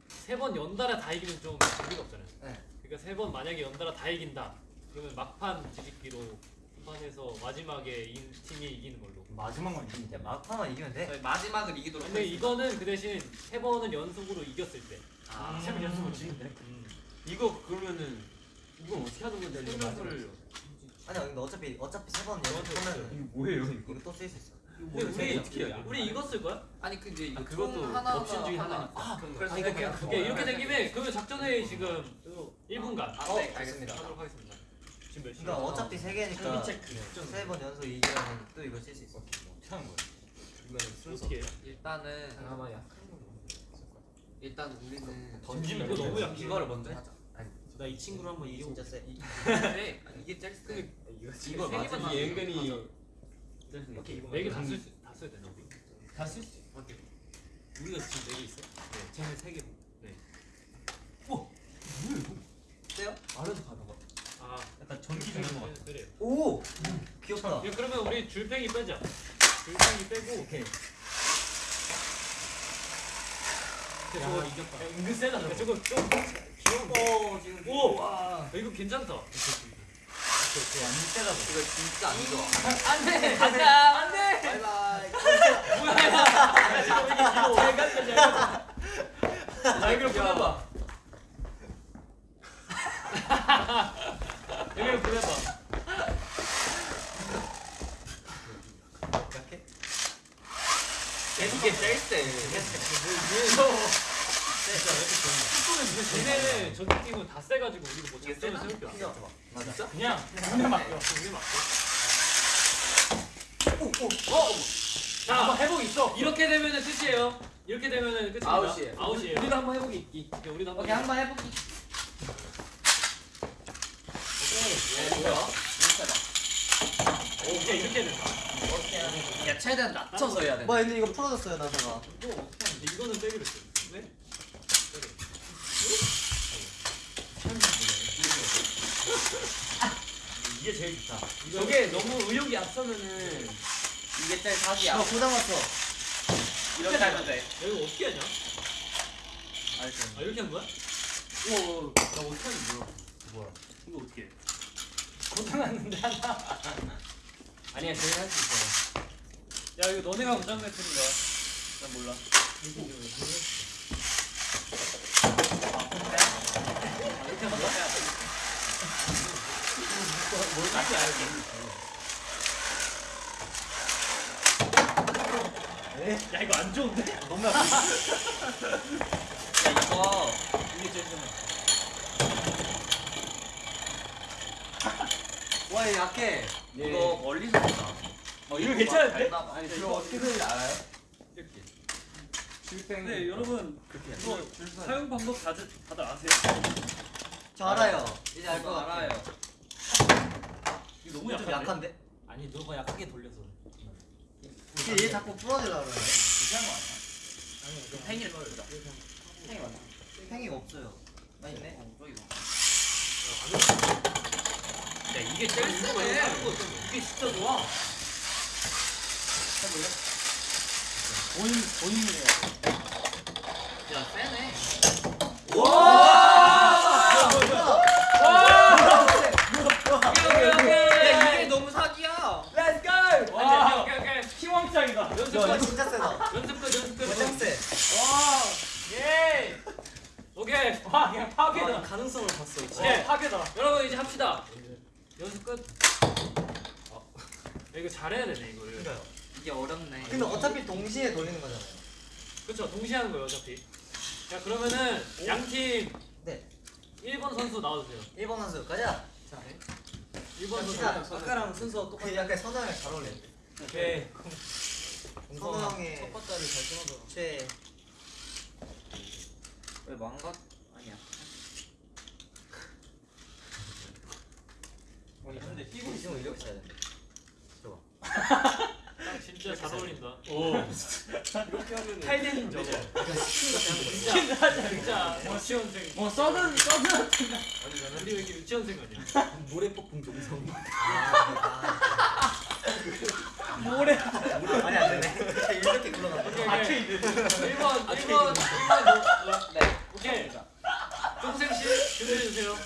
세 번 연달아 다 이기면 좀 재미가 없잖아요. 네. 그러니까 세 번 만약에 연달아 다 이긴다. 그러면 막판 뒤집기로 판에서 마지막에 이긴 팀이 이기는 걸로. 마지막만 이기면 돼. 막판만 이기면 돼. 저희 마지막을 이기도록 근데 하겠습니다. 이거는 그 대신 세 번은 연속으로 이겼을 때. 아, 세번 연속으로 지는데. 음. 이거 그러면은 이건 어떻게 하는 건데? 설명서를 아니야 근데 어차피 어차피 세번 연속하면 이거 뭐예요 이거? 이거 또 쓸 수 있어. 근데 우리 어떻게 돼? 우리 이거 쓸 거야? 아니 그 이제 아, 이거 그것도 총 하나 옵션 중에 하나니까. 아, 그래서 아, 이거. 그냥 오케이 이렇게 된 김에 그러면 작전회의 지금 1분간 아, 어, 네, 알겠습니다. 알겠습니다. 하도록 하겠습니다. 지금 몇 시야? 그러니까 어차피 세 개니까 체크. 세번 연속 이기면 또 이거 쓸 수 있어. 어떻게 하는 거야? 어떻게 해요? 일단은 잠깐만 약한 거 일단 우리는 던지면 이거 너무 약해. 이거를 먼저 하자. 나 이 친구를 한번 이게 이겨. 진짜 세. 이게 제일 세. 이거 맞아. 나왔어. 이 은근히 오케이 이거. 네개 다 쓸 다 써야 되나 우리? 다 쓸 수. 어때? 우리가 지금 네개 있어? 네. 쟤는 세 개. 네. 세요? 알아서 가다가. 아 약간 전기 주는 거 같아. 오 귀엽다. 야, 그러면 우리 줄팽이 빼자. 줄팽이 빼고 오케이. 야 이겼다. 은근 세다. 야, 저거 좀 귀여운. 오 지금 오! 와. 야, 이거 괜찮다. 이거 완전 세다고. 이거 진짜 안 좋아. 안 돼 가자. 안 돼. 바이바이. 뭐야? 이거 잘 갔다 잘 갔다. 자 이걸 보내봐. 여기를 보내봐. 이게 제일 세. 얘네는 저기 팀은 다 세가지고 우리가 뭐 작전을? 세울 게 없어. 맞아. 그냥 운에 맡겨. 우리 맞고. 어? 자, 한번 회복 있어. 이렇게 되면은 끝이에요. 이렇게 되면은 끝입니다. 아웃이에요. 아웃이에요. 우리도 한번 해보기 있기. 우리도 한번. 오케이 한번 해보기. 오케이. 뭐야? 오케이, 이렇게 된다. 야 최대한 낮춰서 해야 돼. 뭐 근데 이거 풀어졌어요 나사가. 이거? 이거는 빼기로 했어. 왜? 이게 제일 좋다. 저게 너무 의욕이 앞서면은 이게 제일 사기야. 너 고장 왔어. 이렇게 하면 돼. 야, 이거 어떻게 하냐? 알죠. 아, 이렇게 한 거야? 우와, 나 어떻게 하는 거야? 뭐야? 이거 어떻게 해? 고장났는데 하나. 아니야 저희 할수 있어. 야, 이거 너네가 고장 냈는 거야. 난 몰라. 뭘지 알고. 야, 이거 안 좋은데? 너무. 야 이거 이게 제일 좋 아. 약해. 예. 이거 멀리서 보자. 어, 이거 괜찮은데? 아니 이거 어떻게 되는지 알아요? 이렇게. 실팽. 네, 여러분. 그렇게 해. 이거 사용 방법 다들, 다들 아세요? 저 알아요. 이제 알 같아요. 알아요. 이거 너무 좀 약한데? 약한데? 아니 너가 약하게 돌려서. 얘 자꾸 풀어내려 그래. 이상한 거 아니야? 팽이를 보자. 팽이 맞나? 팽이가 없어요. 나 있네. 어, 저기 봐. 야, 이게 제일 세네. 이게 진짜 좋아. 본인 본인이에요. 야 세네. 오케이, 오케이, 야 오케이. 이게 너무 사기야. Let's go! 와, 오케이, 오케이. 희망장이다. 연습 야 이거 끝, 진짜 세다. 연습 끝, 연습 세. 와, 예. 오케이. 와 그냥 파괴다. 가능성을 봤어. 오케이, 파괴다. 여러분 이제 합시다. 연습 끝. 어. 야, 이거 잘해야 되네 이거를. 그러니까요. 이게 어렵네. 근데 어차피 동시에 돌리는 거잖아요. 그렇죠. 동시에 하는 거예요 어차피. 자 그러면은 양팀 네. 1번 선수 나와주세요. 1번 선수 가자. 자, 1번 선수. 아까랑 순서 똑같아. 그 약간 선호형이 잘 어울려. 오케이. 선호형의 첫 번째를 잘 끊어줘. 최. 왜 망가? 아니야. 근데 피부 있으면 이렇게 써야 돼. 딱 진짜 잘 어울린다. 오. 이렇게 하면 탈대는 저거. 진짜 진짜 유치원생. 뭐 써든 써든. 아니잖아. 우리 왜 이렇게 유치원생 아니야? 모래 폭풍 동성. 모래. 아니 안 되네. 이렇게 오케이. 아케이드. 1번 1번 1번 네. 오케이. 쫑생 씨 준비해 주세요.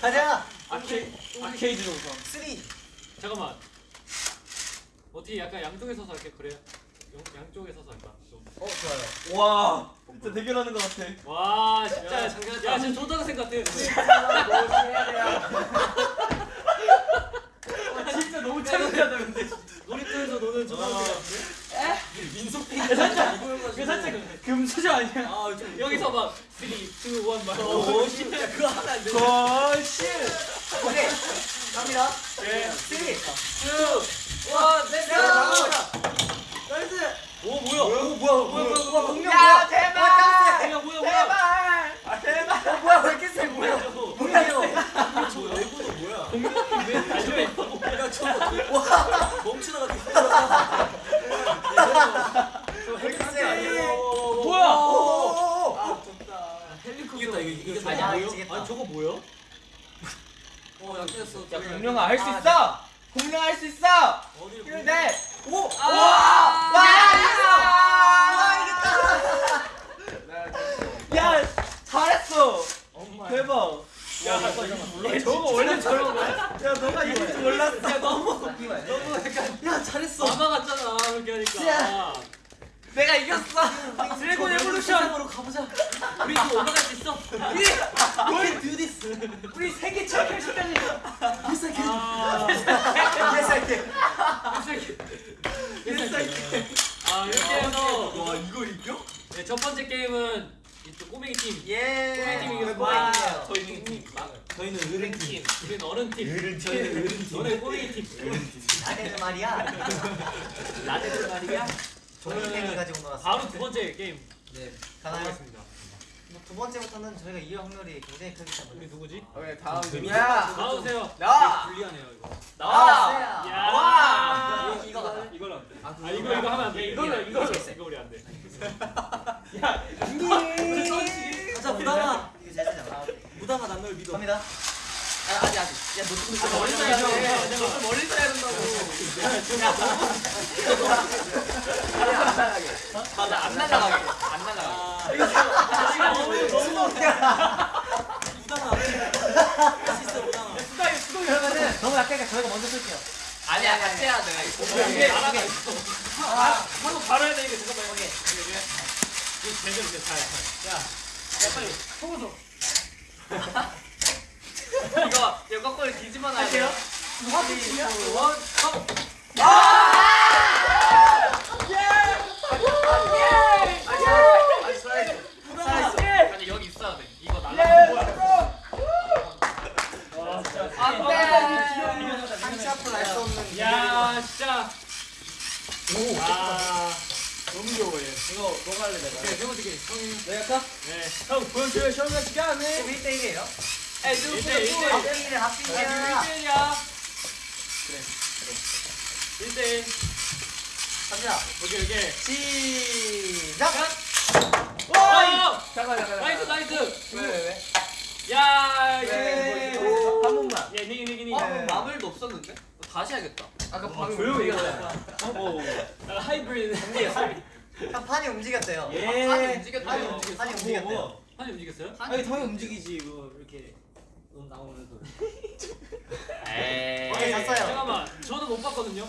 가자. 아케 아케이드 동성. 3. 잠깐만. 어떻게 약간 양쪽에 서서 할게 그래요? 양, 양쪽에 서서 할까? 좀. 어 좋아요. 와 진짜 대결하는 것 같아 와 진짜 야, 야, 진짜 초등학생 같아. 진짜 너무 창피하다 근데 놀이터에서 노는 초등학생 같아. 민속팽이 살짝 그 살짝 금수저 아니야 아 좀 여기서 막 3, 2, 1 막. 오 진짜 그거 하면 안 돼 거실 오케이. 갑니다. 예. three. 와 넷. nice. 오 뭐야? 오 뭐야 뭐야 뭐야 뭐야 공룡 야 뭐야? 제발 야 뭐야 뭐야? 제발 아 제발 어, 뭐야 왜 이렇게 세 뭐야 공룡이요. 저 외국어 뭐야 공룡이 왜 와 멈추다가? 뭐야? 아 좋다 이겼다 이거 이겼다. 아니야, 뭐야? 아니 저거 뭐야? 어 약해졌어 야, 공룡아 할수 아, 있어 공룡 할 수 있어 근데 오! 아! 와! 와, 야! 잘했어! 대박! 야. 저거 원래 저런 거야? 야 너가 이길 줄 몰랐어 야 너무. 너무 약간 야 잘했어 마마 같잖아 그렇게 하니까. 내가 이겼어 드래곤 에볼루션으로 가보자. 우리도 올라갈 수 있어. 뭘 do this 우리 세계 챔피언십까지 아, 개새끼 개새끼. 개새끼 아 이렇게 해서 와 이걸 이겨? 네, 첫 번째 게임은 이쪽 꼬맹이 팀. 예. 꼬맹이 팀이 이겼어. 와. 저희는 팀. 저희는 어른 팀 우리는 어른 팀. 어른 저희는 어른 팀 너네 꼬맹이 팀. 나대는 말이야. 나대들 말이야. 저는 가지고 놀았어. 바로 두 번째 게임 네. 가나요? 뭐두 번째부터는 저희가 이길 확률이 굉장히 크기 우리 때문에. 누구지? 오케이 다음 야. 나와주세요. 나와 불리하네요 이거. 나와 야. 와. 이거 가자. 이걸로 안 돼. 아, 이거 이거 하면 안 돼. 이걸로 이거 이걸로 있어. 이거 우리 안 돼. 가자 무당아 이거 잘 쓰잖아. 무당아 난널 믿어 갑니다. 아, 아직 아직 야너 좀 아, 멀리서 해야 돼. 너좀 멀리서 해야 된다고 맞아 안 날라가게 안 날라가게 무당아 할수 있어 무당아 그러면은 너무 약하니까 저희가 먼저 쓸게요. 아니야 같이 해야 돼 이게 나라가 있어. 아, 바로 바로 해야 돼 이게 잠깐만 오케이. 이거 제대로 돼. 잘. 잘. 야, 야 빨리 속어서. 이거 이거 거꾸로 뒤집어 놔야 할게요. 원 아니 여기 있어야 돼. 이거 날라. 뭐야? 와, 진짜. 안돼 한치 앞으로 할수 없는. 야, 진짜. 오. 아. 너무 귀여워 얘 이거 너가 할래 내가 오케이, 세 번째 게임. 형이. 내가 할까? 네. 형 보여줘요 시험할 시간에 1대1이에요. 에이 일대 일, 일대 일. 합빙이래 합빙이야. 1대1이야. 그래, 1대1. 갑니다. 오케이, 오케이. 시작. 와! 잠깐 잠깐 나이스, 나이스. 왜왜 야, 왜? 예. 한 번만 예, 니기, 니기, 니기. 마블도 없었는데? 다시 해야겠다 아까 방금 조용히 얘기했잖아 어, 나 하이브리드. 형 판이 움직였대요. 예. 판이 움직였다. 판이 움직였대요. 판이 움직였어요? 아니 당연히 움직이지 이거 이렇게 넌 나오면서 네. 에이 오케이, 잤어요. 잠깐만, 저는 못 봤거든요.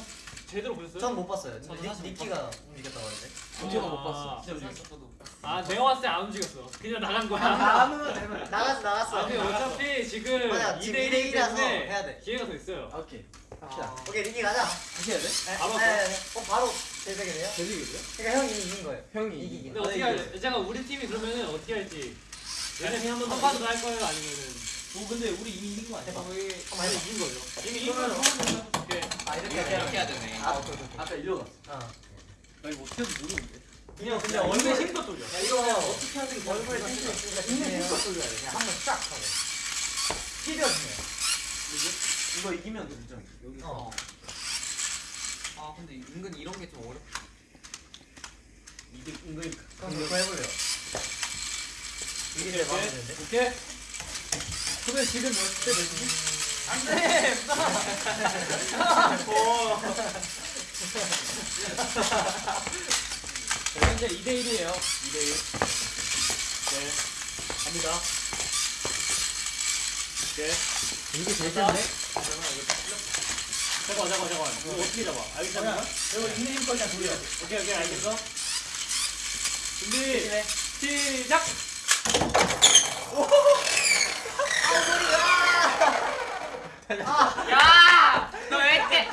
제대로 보셨어요? 전 못 봤어요. 저도 니- 사실 못 니키가 움직였다고 하는데. 진짜가 못 아. 봤어 진짜 움직였어 아, 내가 봤을 때 안 움직였어. 그냥 나간 거야. 아무나 되면 나갔어 나갔어. 아니, 어차피 지금 맞아, 2대 지금 1이기 2대1 이라서 때문에 해야 돼. 기회가 더 있어요. 오케이 갑시다 오케이 니키 가자. 다시 해야 돼? 네, 바로 네, 네, 네. 어 바로 제작이네요. 되리겠어요? 그러니까 형이 이긴 거예요. 형이 이기긴. 근데 어떻게 할, 제가 우리 팀이 그러면은 어떻게 할지. 얘네 한번 한 판으로 할 거예요? 아니면은. 오 근데 우리 이미 이긴 거 아니야? 해봐. 아니, 이긴 거죠. 이미 이긴 거죠. 아 이렇게 할게요. 해야 되네 아. 아까 일로 갔어 어. 나 이거 어떻게 하는지 모르는데 그냥 근데 야, 얼굴 이거 힘껏 돌려. 야 이거 어떻게 잘 얼굴에 조심해요. 힘껏 돌려야 돼 한번 쫙 하고. 튀겨주네요. 이거 이기면 되죠 여기서 어. 아 근데 은근 이런 게 좀 어렵. 이게 은근히 그럼 이거 해볼래요. 이게 제일 마음에 드는데. 오케이. 근데 지금 몇대 몇이지? 안돼. 자, 현재 2대 1이에요. 2대 1. 네. 갑니다. 네. 이게 제일 센데? 잠깐 잠깐 잠깐. 이거 어떻게 잡아? 알겠잖아. 이거 닉네임 거 그냥 돌려. 오케이 오케이 알겠어. 준비 시작. 야! 너왜 이렇게?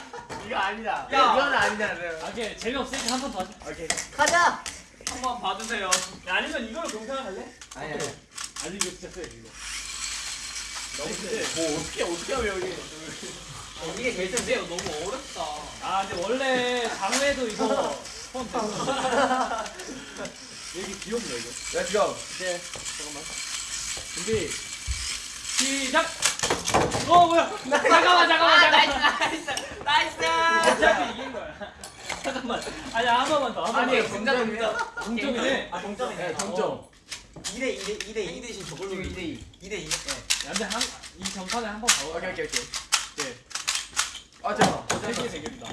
이거 아니다. 야! 이건 아니잖아. 아, 오케이 재미없으니까 한 번 더 하자. 오케이. 가자. 한번 봐주세요. 야, 아니면 이걸로 동생을 할래? 아니 아니. 아니 이거 진짜 세 이거. 너무 세. 뭐 어떻게 어떻게 하면 여기. 이게 제일 세요. 너무 어렵다. 아 근데 원래 장외도 이거. 여기 귀엽네 이거. Let's go. 네. 잠깐만. 준비. 시작. 어 뭐야? 잠깐만 잠깐만 잠깐만. nice nice. 어차피 이긴 거야. 잠깐만. 아니 한 번만 더. 한 번만. 아니 동작. 동점이네. 아 동점이네. 어. 동점. 2대 2대 2대 2 대신 저걸로 2대 2. 2대 2. 야, 근데 한 이 전판에 한번 더. 오케이 오케이 오케이. 네. 아 잠깐. 세기의 대결이다.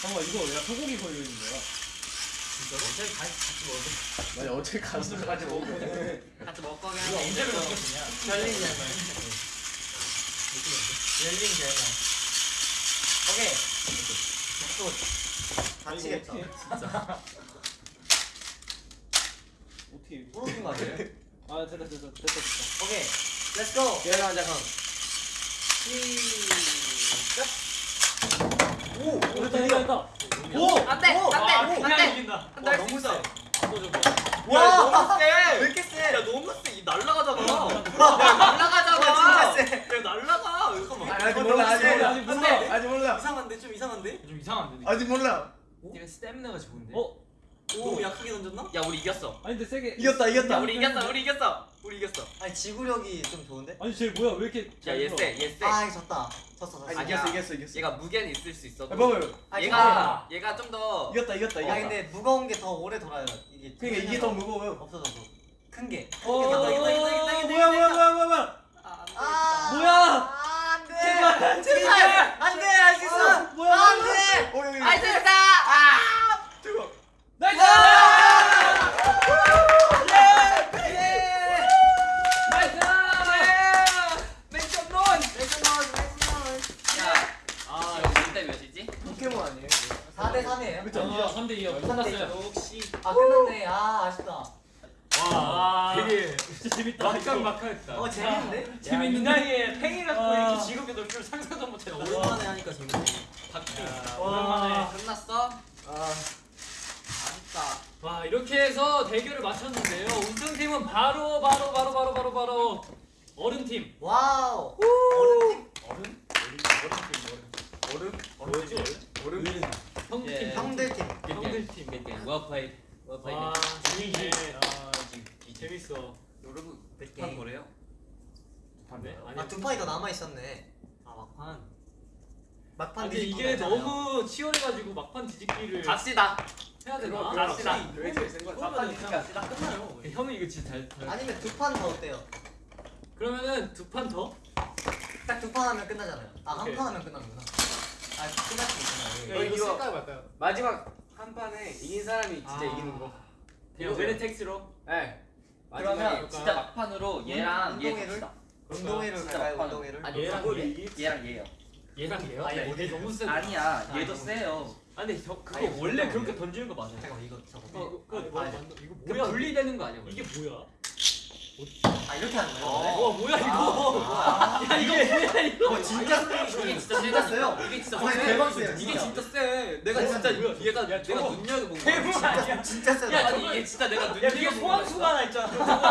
잠깐만 이거 왜 소고기 걸려 있는 거야? 아니 어떻게 가슴까지 먹고. 같이 먹고 그냥. 이거 언제 배웠냐? 열린잖아. 열린잖아. 오케이. 또 다치겠다. 어떻게? 부러진 거 아니에요? 아 됐다 됐다 됐다 됐다. 오케이. 렛츠 고. 계란 잠깐. 시작. 오 됐다 됐다 됐다. 오! 안 돼! 안 돼! 아, 안 그냥 돼! 이긴다. 안 돼! 할수 있어. 와, 너무 세! 왜 이렇게 세? 야, 너무 세. 이 날라가잖아. 야, 날라가잖아. 진짜 세. 야, 날라가. 잠깐만. 아직 몰라 아직 몰라 아직 몰라. 아직 몰라. 이상한데? 좀 이상한데? 좀 이상한데. 아직 몰라. 얘가 스태미나가 좋은데. 어? 오, 약하게 던졌나? 야, 우리 이겼어. 아니 근데 세게. 이겼다 이겼다. 우리 이겼어. 우리 이겼어. 우리 이겼어. 아니, 지구력이 좀 좋은데? 아니 쟤 뭐야 왜 이렇게? 잘얘 들어? 세. 얘 세. 아, 졌다. 졌어, 졌어. 아니. 이겼어 이겼어 이겼어. 얘가 무게는 있을 수 있어. 야, 봐봐요. 얘가 얘가 좀 더. 이겼다 이겼다 이겼다. 아 근데 무거운 게 더 오래 돌아요. 이게 그러니까 이게 더 무거워요. 없어져서 큰 게. 어, 이겼다, 이겼다, 이겼다, 이겼다, 뭐야 뭐야 뭐야 뭐야 뭐야? 아, 뭐야? 제발, 제발. 안 돼. 할수 있어. 뭐야? 안 돼. 어 있다. 아! nice! 예! 아, 여기 진짜 몇이지? 포켓몬 아니에요? 4대 3이에요. 그쵸? 어, 3대 2요. 끝났어요. 역시. 아, 끝났네. 아, 아쉽다. 와, 되게 진짜 재밌다. 막강 막하였다. 어, 재밌는데? 재밌는데? 이 나이에 팽이 갖고 아. 이렇게 직업에 넣을 줄 상상도 못했다. 오랜만에 하니까 재밌네. 오랜만에. 끝났어? 아 아쉽다. 해서 대결을 마쳤는데요. 우승팀은 바로 바로 바로 바로 바로 바로 어른팀. wow. 어른 팀? 얼음? 뭐지 원래? 얼음? 형팀. 예. 형들 팀. 형들팀. Played. Well played. 와 재밌네. 아, 지금 재밌어. 여러분, 판 뭐래요? 네? 아니 아, 두 판이 더 남아 있었네. 아, 막판. 막판 뒤집기 이게. 너무 치열해가지고 막판 뒤집기를 갑시다. 해야 되나? 갑시다. 왜 제일 센 거야? 그러면은 그냥 갑시다. 끝나요. 형은 이거 진짜 잘. 잘- 아니면 두 판 더 어때요? 그러면은 두 판 더? 딱 두 판 하면 끝나잖아요. 아, 한. 판 하면 끝나는구나. 아, 끝날 수. 어, 여기. 이거 말까요? 마지막 한 판에 이긴 사람이 진짜 아. 이기는 거. 그냥 베네텍스로. 네. 그러면 진짜 막판으로 얘랑 얘? 갑시다. 운동회를 진짜 갈까요? 운동회를? 아니 얘랑 얘? 얘랑 얘요. 얘랑 얘요? 아니, 너무 세다. 아니야, 얘도 아니, 세요. 아니 형 그거 아니, 원래. 그렇게 던지는 거 맞아요? 잠깐만 이거 저거. 어, 그거 아니, 뭐 아니. 맞나? 이거 그 뭐야? 분리되는 거 아니야? 이게 뭐야? 아 이렇게 하는 거예요? 와 뭐야 이거? 야 이거 뭐야 이거? 어 진짜 이게 진짜 진짜 세요. 이게 진짜 아니, 세. 대박 세요, 이게 진짜. 세. 내가 아니, 진짜 얘가 야, 내가 저거 눈여겨 본 거야. 대박 아니야? 진짜 세다. 야, 아니 이게 진짜 내가 눈여겨 본 거야. 하나 있잖아.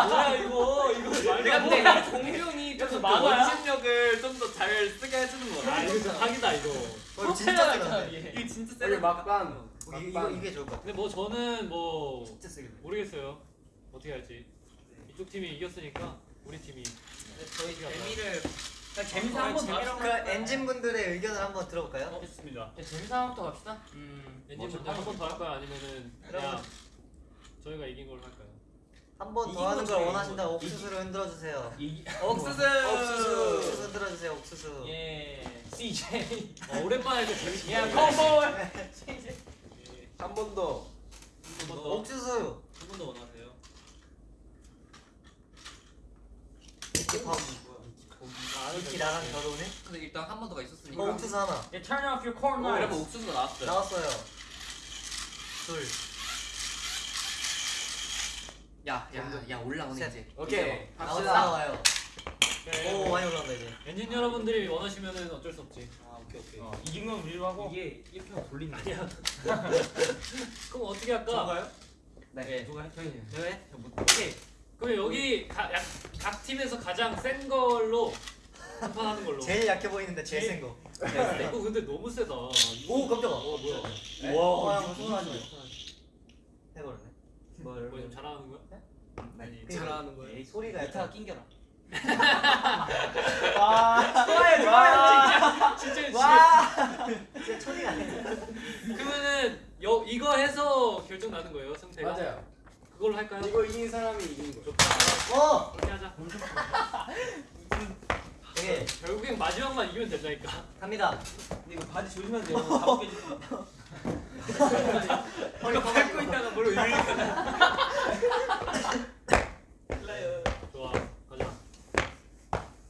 뭐야 이거? 이거 내가 안 근데 공룡이 그래서 좀더? 원심력을 좀 더 잘 쓰게 해주는 거야. 아 이거 진짜 사기다 이거. 어, 진짜 세다. 이게 진짜 세. 막방. 이거 이거 이게 좋을 것 같아. 근데 뭐 저는 뭐 진짜 세겠네. 모르겠어요. 어떻게 할지. 이쪽 팀이 이겼으니까 우리 팀이 저희 재미를 재미삼 한번 더 합시다. 그 엔진 분들의 의견을 한번 들어볼까요? 했습니다. 재미삼부터 갑시다. 음, 뭐 엔진 분들 한번 더 할까요? 아니면은 그냥 저희가 이긴 걸로 할까요? 한 번 더 하는 걸. 원하신다 옥수수를 흔들어 주세요. 이 옥수수. 옥수수 흔들어 주세요. 옥수수. 예. CJ. 어, 오랜만에 이렇게 재밌게. 야, 컴볼. 한번 더. 한 번 더. 옥수수. 한 번 더 원하세요? 이렇게 나랑 결혼해? 근데 일단 한 번 더가 있었으니까. 어 옥수수 하나 Yeah, turn off your corn 어, 이러면 knives. 옥수수가 나왔어요. 나왔어요 둘 야, 야, 야 올라오네 셋. 이제. 오케이. 나왔어 갑시다. 나와요 네. 오 많이 올라온다 이제 엔진 여러분들이 원하시면은 어쩔 수 없지. 아 오케이 오케이. 어, 이긴 건 우리로 하고. 이게 이렇게 하면 돌린다. 아니야. 그럼 어떻게 할까? 저가요? 네. 누가 해? 형이. 네. 오케이. 그럼 여기 가, 약, 각 팀에서 가장 센 걸로 판단하는 걸로. 제일 약해 보이는데 제일 센거 이거 근데 너무 세다. 오 깜짝아 어 뭐야? 와 형, 손하지 마 해버렸네 뭐좀 잘하는 거야? 아니 잘하는 거예요. 에이, 소리가 약간 낑겨라. 와 좋아요 좋아요 진짜 진짜. 와 진짜 아니야 그러면은 여, 이거 해서 결정 나는 거예요 상태가. 맞아요. 그걸로 할까요? 이거 이긴 사람이 이기는 거예요. 좋다. 어 그렇게 하자. 되게 결국엔 마지막만 이기면 된다니까. 갑니다 근데 이거 바지 조심해야 돼요. 다 벗겨질 수 있어. 이거 밟고 있다가 뭘 좋아. 가자.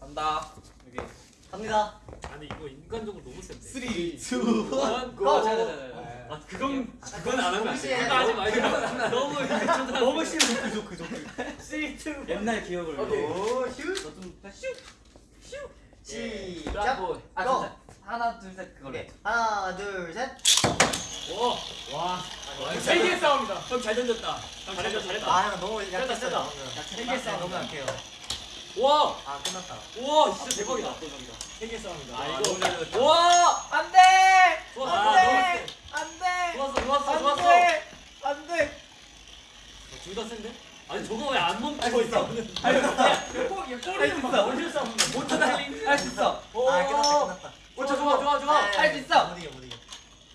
간다. 오케이. 갑니다 아니 이거 인간적으로 너무 센데. 3, 2, 1, 원, 고! 아 그건 그건 안 하면 안 돼. 동시에 그거 하지 마. 이거 너무 너무 싫어 그조 그조. 3, 2. 옛날 기억을. 오케이 오 슛. 너좀 슛. 시작 뭐, 아 고! 진짜 하나 둘 셋 그거래. 오케이 하나 둘 셋 오. 와. 와, 세계 싸움이다. 형 잘 던졌다. 잘했다 잘했다. 아 너무 약했어요 세다. 방금. 세계 싸움. 너무 약해요 와. 아 끝났다 와 진짜 대박이다. 세계 싸움이다. 아 너무 잘. 이거 와. 안돼. 아, 너무 세. 안돼 좋았어 좋았어 좋았어. 안돼 둘다 센데? 아니 저거 왜 안 멈추고 있어? 꼬리는 막 올릴 수 없는. 못 달린. 할수 있어. 아 끝났다 끝났다 오 좋아 좋아 좋아. 할 수 있어. 못 이겨 못 이겨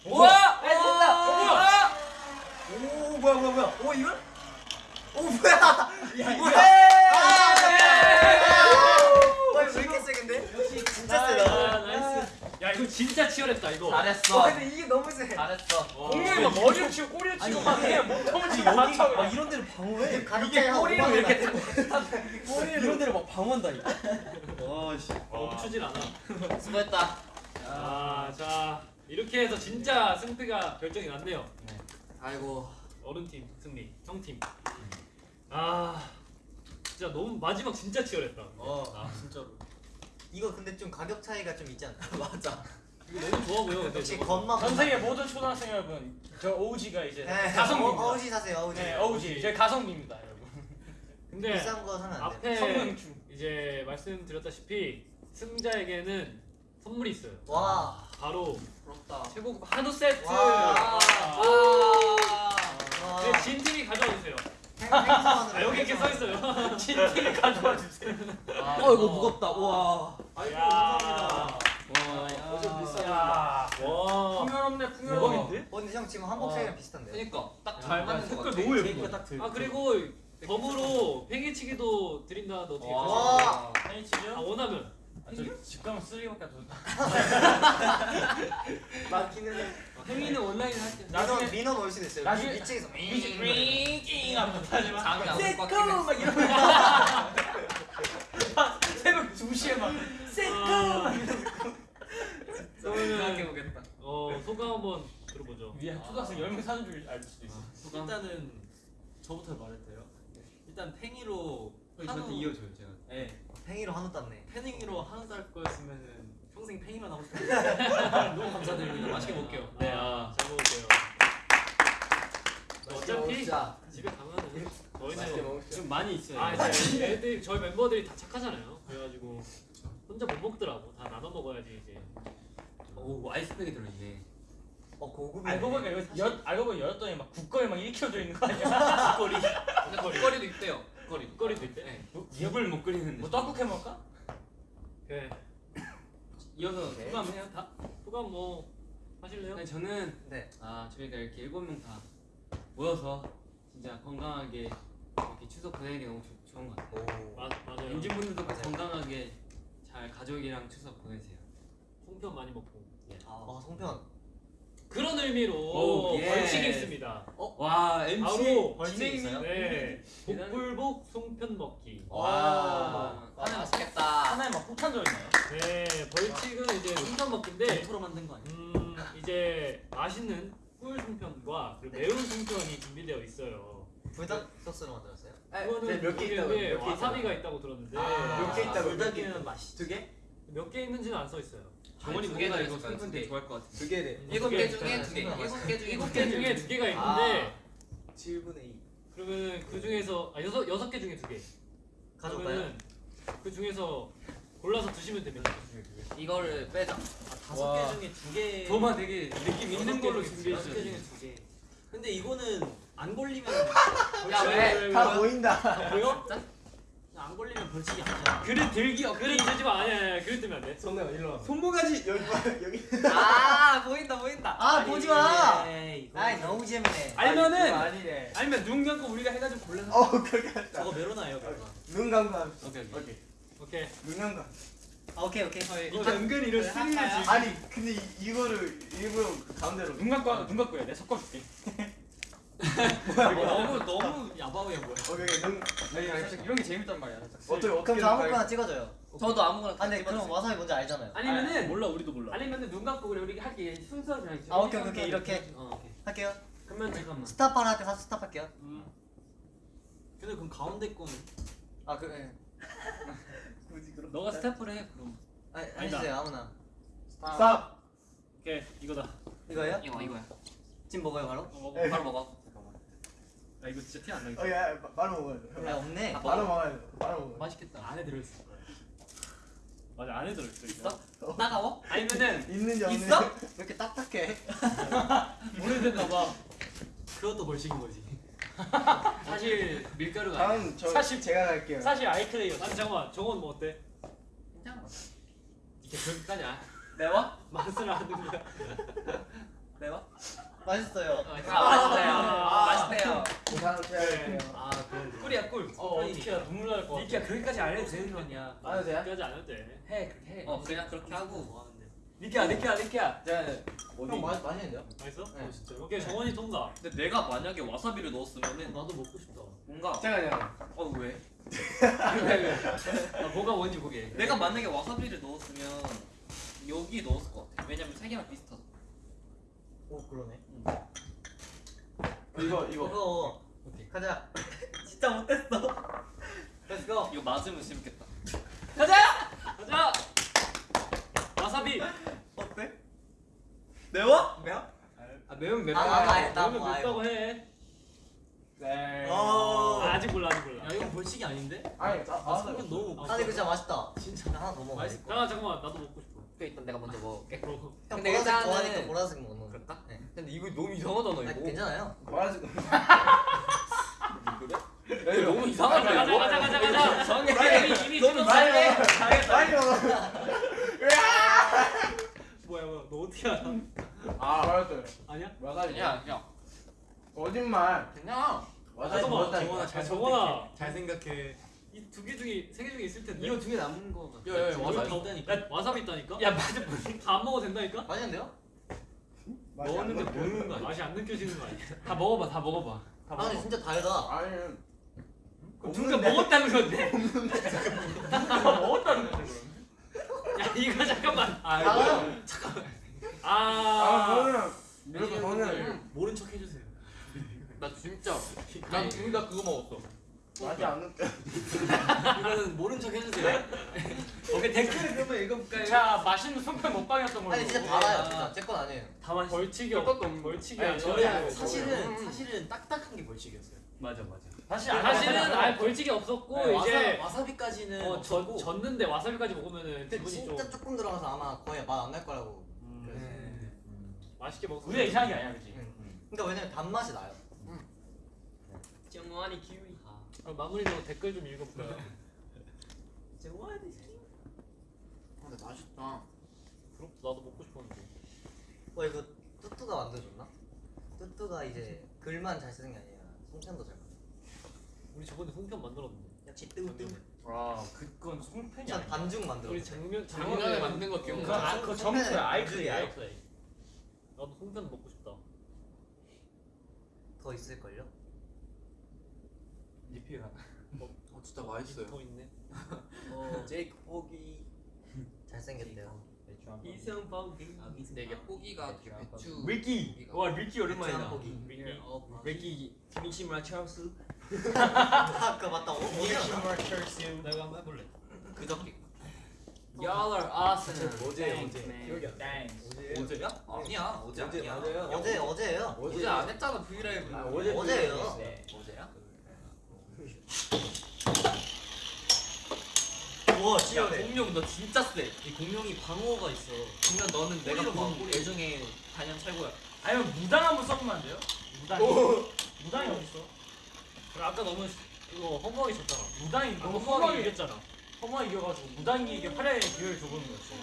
우와! 할수 있어. 오 뭐야 뭐야 뭐야 오 이걸? 오 뭐야 야 뭐야? 와 이거 왜 이렇게 세 근데? 역시 진짜 아, 세다 nice. 야 이거 진짜 치열했다 이거. 잘했어. 와 근데 이게 너무 세 잘했어. 와. 공룡이 막 머리를 치고 꼬리를 치고 막 그냥 몸통을 치고 다 쳐. 그냥. 이런 데를 방어해. 5만 원 이렇게 꼬리를 이런 데를 막 방어한다니까. 와 씨. 멈추질 않아. 수고했다. 아, 자 이렇게 해서 진짜 승패가 결정이 났네요. 아이고. 어른 팀 승리, 형 팀. 아, 진짜 너무 마지막 진짜 치열했다. 어. 아 진짜로. 이거 근데 좀 가격 차이가 좀 있지 않나? 맞아 이거 너무 좋아 보여. 근데 역시 저거. 겉만 전 세계 모든 초등학생 여러분, 저 OG가 이제 네, 가성비입니다. 어, 어우지 사세요 어우지 네, OG. 저희 가성비입니다, 여러분. 근데 비싼 거 사면 안 돼 앞에 성능충. 이제 말씀드렸다시피 승자에게는 선물이 있어요. 와 바로 부럽다. 최고급 한우 세트. 와. 아. 와. 네, 진 팀이 가져와 주세요. 아 여기 이렇게 써 있어요. 진 팀이 가져와 주세요. 어 이거 무겁다. 와. 아이고 야. 감사합니다 와. 풍요롭네, 풍요로워. 어 근데 형 지금 한복 사이랑 비슷한데 그러니까 딱 잘 맞는 것 같아. 너무 예쁘다. 아 그리고 덤으로 어떻게 와. 가져요? 와. 아니, 치죠? 아 원하면 아, 저집 가면 쓰레기밖에 안 돈. 맞기는 해 행위는 온라인 할 때. 민원 나중에- 민원 올 수도 있어요 나중에- 미치겠어 링 하면 하지만 장이 안 셋고 꽉막 이러면 새벽 2시에 막 아, 생각해 보겠다. 어 소감 한번 들어보죠. 위에 초등학생 10명 사는 줄 알 수도 있어. 일단은 저부터 말해도 돼요? 일단 팽이로 저한테 한우 이어줘요 제가. 네. 팽이로 한우 땄네 팽이로 한우 쌀 거였으면은 평생 팽이만 하고 싶어요. 너무 감사드립니다. 맛있게 먹게요. 네, 아, 잘 먹을게요. 어차피 집에 가면은 저희는 좀 많이 있어요. 아 이제 애들 저희 멤버들이 다 착하잖아요. 그래가지고 혼자 못 먹더라고. 다 나눠 먹어야지 이제. 오 아이스팩이 들어있네. 어 고급이네 알고 보니까 이거 여, 알고 보니 열었더니 막 국거에 막 1kg 들어 있는 거 아니야? 근데 먹거리도 있대요. 먹거리. 꼬리도 있대. 네. 입을 못 끓이는데. 뭐 떡국 해 먹을까? 그래. 이어서 오케이. 소감 해요 다. 소감 뭐 하실래요? 네, 저는 네 아 저희가 이렇게 일곱 명 다 모여서 진짜 건강하게 이렇게 추석 보내기 너무 좋, 좋은 것 같아요. 오. 마, 맞아요. 임진분들도 맞아요. 건강하게 잘 가족이랑 추석 보내세요. 송편 많이 먹고. 아 송편 그런 의미로 오, 예. 벌칙이 있습니다. 와 MC 바로 벌칙이 있어요? 네 복불복 송편 먹기. 와. 하나 맛있겠다. 하나에 막 폭탄 들어있나요? 네 벌칙은 이제 송편 먹기인데 100% 만든 거 아니야? 음 이제 맛있는 꿀 송편과 그리고 매운 송편이 준비되어 있어요. 불닭 소스로 만들었어요? 그거는 몇개 있다고? 몇개 와사비가 있다고 들었는데 몇개 있다고? 불닭이면 맛있. 두 개? 몇 개 있는지는 안 써 있어요. 정원이 두개 뭔가 이거 거야, 되게 좋아할 것 같아 두 개네. 일곱 개 중에 두 개. 일곱 개 중에 일곱 개 중에 두 개가 있는데 7분의 2. 그러면 그 중에서 아 여섯 여섯 개 중에 두 개. 가져가요? 그 중에서 골라서 드시면 됩니다. 이거를 빼자. 다섯 와. 개 중에 두 개. 도마 되게 느낌 있는 걸로 준비해 여섯 개 중에 두 개. 근데 이거는 안 걸리면 야 왜? 다 보인다. 보여? 안 걸리면 벌칙이 아니잖아. 그릇 들기 어 그릇 들지 마. 아니야, 아니야. 그릇 들면 안 돼. 손대요 일로 와. 손모가지 아 보인다 보인다. 아 보지 마. 아이 너무 재밌네. 알면은 아니네. 아니면 눈 감고 우리가 해 가지고 골라서 어 그렇게 하자 저거 메로나예요 메로나. 눈 감고 오케이 오케이 오케이. 눈 감고 아, 오케이 오케이. 이거 은근 이런 스릴을 아니 근데 이, 이거를 일부러 그 가운데로 눈 감고 눈 감고 해. 내가 섞어 줄게. 너무 너무 야바위야 뭐야? 오케이 오케이 눈 아니, 살짝 이런 게 재밌단 말이야. 어떻게 어떻게 그럼 저 아무거나 찍어줘요. 저도 아무거나 아 근데 그럼 와사비 뭔지 알잖아요. 아니면은 몰라, 우리도 몰라. 아니면은 눈 감고 우리 우리 할게 순서 그냥 아 오케이 오케이 오케이 이렇게 어 오케이. 할게요. 그러면 잠깐만 stop 하나 할때 사수 stop 할게요. 근데 그럼 가운데 거는 아 그. 예. 굳이 그럼 너가 stop을 해 그럼 아 해주세요 아무나. stop 오케이, 이거다. 이거요? 이거 이거야 지금 먹어요 바로? 어, 먹어. 에. 바로 먹어 잠깐만 아, 이거 진짜 티 안 나겠다. 어야 바로 먹어야 돼아 없네. 바로 먹어야 돼 바로 먹어야 돼 맛있겠다. 안에 들어있을 거야. 맞아, 안에 들어 있어. 있어? 따가워? 아니면은 있는지 없는지 있어? 왜 이렇게 딱딱해? 오래됐나 봐. 그것도 벌칙인 거지. 사실 밀가루가 다음 저 사실- 제가 갈게요 사실 아이클레이였어. 아니 잠깐만, 저건 뭐 어때? 괜찮아 이게 그렇게까지 안 매워? 맛을 아는 거야. 매워? 맛있어요. 아 맛있어요 아. 맛있대요 다음 제가 갈게요 아 꿀이야 꿀어 어떻게 나 눈물 날것 같아. 니키야 그렇게까지 안 해도 되는 거냐 안 해도 돼요? 그까지 안 해도 돼. 해 그렇게 해 어 그냥 그렇게 하고. 뭐 하는데? 니키야 니키야 니키야 형 맛, 맛있는데요? 맛있어? 네. 어, 진짜로? 오케이, 정원이 통과. 근데 내가 만약에 와사비를 넣었으면은 나도 먹고 싶다. 뭔가 잠깐만요 어 왜? 아, 뭐가 뭔지 보게. 내가 만약에 와사비를 넣었으면 여기 넣었을 것 같아 왜냐면 세 개랑 비슷하다 오 그러네. 이거 이거 이거 오케이. 가자. 진짜 못했어. Let's go. 이거 맞으면 재밌겠다 가자! 와사비! 어때? 매워? 매워? 아 매운 맵 아, 아, 아, 나 맵다고 해. 네. 어. 아, 아직 몰라, 아직 몰라. 야 이건 벌칙이 아닌데? 아니 나아 성격 너무 먹고 아 근데 이거 진짜 맛있다. 진짜 나 하나 더 먹어. 맛있어. 잠깐만, 잠깐만. 나도 먹고 싶 어. 그 일단 내가 먼저 먹을게 어. 형 근데 보라색 일단은- 좋아하니까 보라색 먹는 거. 그럴까? 네. 근데 이거 너무 이상하잖아 아, 이거 괜찮아요. 뭐라지 야, 이거 너무 이상한데 가자, 이거? 가자, 가자, 가자. 이상해 이미, 이미 너무 찍었어. 잘해. 빨리 먹어 뭐야, 뭐야. 너 어떻게 알아? 아 뭐랄까요 아니야? 와가지고 야, 야, 거짓말 그냥 와사비 잠깐만, 먹었다니까 정원아 잘. 선택해. 잘 생각해. 이 두 개 중에, 세 개 중에 있을 텐데. 이거 두 개 남은 거 같아. 야야 지금 와사비 더- 있다니까. 야, 와사비 있다니까? 야, 맞아. 다안 먹어도 된다니까? 맛이 안 먹었는데 먹혀요. 모르는 거 아니야? 맛이 안 느껴지는 거 아니야? 다 먹어봐, 다 먹어봐. 다 아 먹어. 근데 진짜 달다. 아니 둘다 먹었다는 건데? 먹었다는 거지 야, 이거 잠깐만. 아, 아 아, 저는 이렇게 저는 모른 척 해주세요. 나 진짜. 난 둘 다 그거 먹었어. 맛이 안 느껴 이거는 모른 척 해주세요. 오케이 댓글을 그러면 읽어볼까요? 자 맛있는 손편 먹방이었던 걸로. 아니 진짜 달아요. 진짜 제건 아니에요. 다 맛있어. 벌칙이 별 없, 것도 없는 벌칙이 아니. 저는 사실은 사실은 딱딱한 게 벌칙이었어요. 맞아, 맞아. 다시 사실은 아예 벌칙이 없었고 네, 이제 와사, 와사비까지는 어, 전, 없었고. 졌는데 와사비까지 먹으면은 기분이 좀 진짜 조금 들어가서 아마 거의 맛 안 날 거라고. 음, 그랬어요. 맛있게 먹었어. 우리가 이상한 게 아니야, 그렇지? 그러니까 왜냐면 단맛이 나요. 정원이 키위. 아, 마무리로 댓글 좀 읽어볼까요? 근데 맛있다. 부럽다. 나도 먹고 싶었는데. 와 이거 뚜뚜가 만들어줬나? 뚜뚜가 이제 글만 잘 쓰는 게 아니라 송편도 잘 만들어. 우리 저번에 송편 만들었는데. 역시 뚜뚜. 와 그건 송편이 전 아니야. 반죽 만들어. 우리 작년 작년에 만든 거 기억나? 아, 그거 점프야. 아이클레이. 나도 송편 먹고 싶다. 더 있을걸요? 리필 하나. 어 진짜 맛있어요. 더 있네. 어 제이크 포기. 잘생겼대요 배추 한 번. 이승 뻥기. 아 미스. 근데 이게 포기가 되게 배추 리키. 와 리키 오랜만이다. 포기. 리키 김치무라 찰스. 아까 맞다 어? 김치무라 찰스. 내가 한번 해볼래. 그저께. Y'all are awesome. 어제 어제. 기억이 안 나. 어제야? 아니야 어제 어제. 맞아요. 어제 어제예요 어제 안 했잖아 브이라이브. 아, 어제 어제예요. 네. 어제야? 야 치열해 공룡 너 진짜 세. 이 공룡이 방어가 있어. 그러면 너는 내가 꼬리로 봐, 본애 중에 단연 최고야. 아니면 무당 한번 써보면 안 돼요? 무당이 무당이 어딨어? 그래, 아까 너무 이거 허무하게 쳤잖아. 무당이 너무 허무하게 허무하게 이겼잖아. 허무하게 이겨가지고 무당이에게 활약의 기회를 줘보는 거였어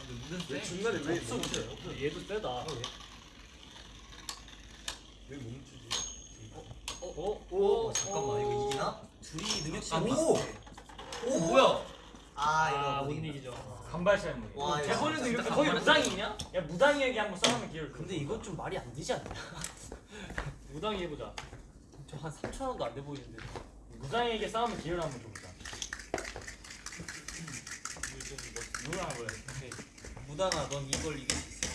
아, 근데 무슨 세? 중간에 왜 없어 없어. 얘도 세다. 왜? 어? 오 잠깐만 이거 이기나? 둘이 능력치 아, 오! 오 뭐야? 아 아, 이거 못 이긴다. 이기죠. 간발 차이물 와, 이거 대본에도 진짜 이렇게 간발 거의 차이. 무당이 있냐? 야 무당이에게 한번 싸우는 기회를 줘 근데 이건 좀 말이 안 되지 않냐? 무당이 해보자. 저 한 3천 원도 안 돼 보이는데. 무당이에게 싸우는 기회를 한번 줘보자 누구랑 해볼래? 무당아 넌 이걸 이길 수 있어.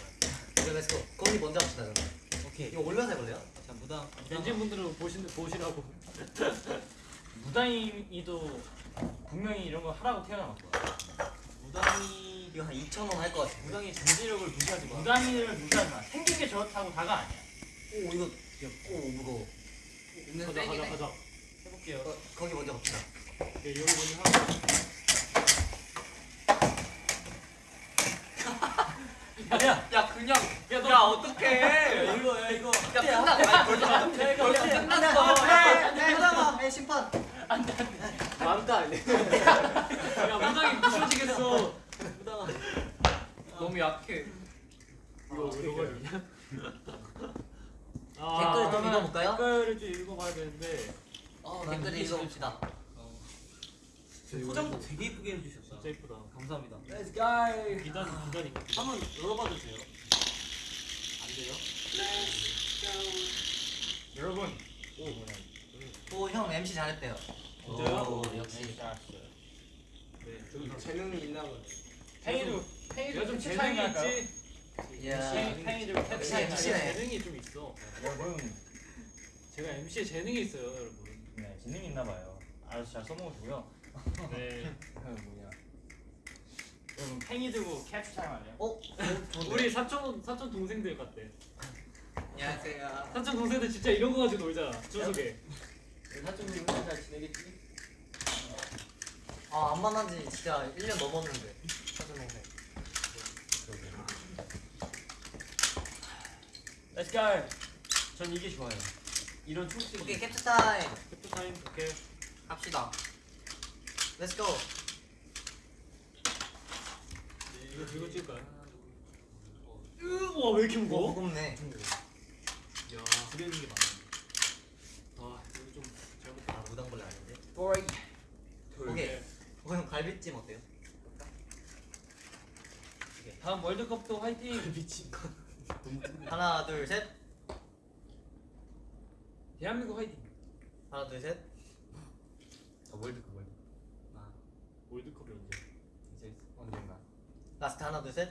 이거 let's go 거기 먼저 합시다 그러면 오케이. 이거 올려서 해볼래요? 자 무당. 엔진 분들은 보신 보시라고. 무당이도 분명히 이런 거 하라고 거야 무당이 이거 한 2천 원 할 것 같아 무당의 잠재력을 무시하지 마. 무당이를 무시하지 마 생긴 게 저렇다고 다가 아니야 오 이거 오 무거워 가자 가자 해. 가자. 해볼게요. 어, 거기 먼저 갑시다 오케이, 여기 먼저 하고. 야 야 그냥 야, 너- 야 어떡해? 야, 이거 야 이거. 야 끝나. 벌써 벌써 끝났어. 네 무당아 네 심판 망다 아니야? 야 무당이 부셔지겠어. 무당아. 너무 약해. 이거 이거 이냐? 아, 댓글 좀 읽어볼까요? 댓글을 좀 읽어봐야 되는데 어 댓글 읽어봅시다 포장도 되게 이쁘게 해주셨다. 진짜 이쁘다. 감사합니다. Let's go. 기단 기단인가? 한번 열어봐도 돼요? 안 돼요? 여러분 오형 MC 잘했대요 진짜요? 오, 역시 네. 좀 재능이 있나 보네. 팽이도 내가 좀 재능이? 있지. 제가 MC네. 재능이 좀 있어. 여러분 제가 MC에 재능이 있어요, 여러분. 네 재능이 있나 봐요 알아서 잘 써먹으시고요 네. 그 여러분 팽이 들고 캡처 타임 할래요? 어? 우리 사촌 사촌 동생들 같대. 안녕하세요. 사촌 동생들 진짜 이런 거 가지고 놀잖아. 추석에. 사촌님 혼자 잘 지내겠지? 아안 만난 지 진짜 1년 넘었는데 사촌 동생 Let's go 전 이게 좋아요 이런 오케이 총쓰기 캡처 타임 캡처 타임 오케이. 합시다. Let's go 이거 이거 찍을까요? 우와 왜 이렇게 오 무거워? 무겁네 야 들어있는 게 많아. 아 여기 좀 잘못했다. 아 무당벌레 아닌데 보이. 오케이 오형 갈비찜 어때요? 다음 월드컵도 화이팅 거. 하나 둘셋 대한민국 화이팅 하나 둘셋 아, 월드컵 월드. 월드컵이 언제? 이제 언젠가. last 하나 둘셋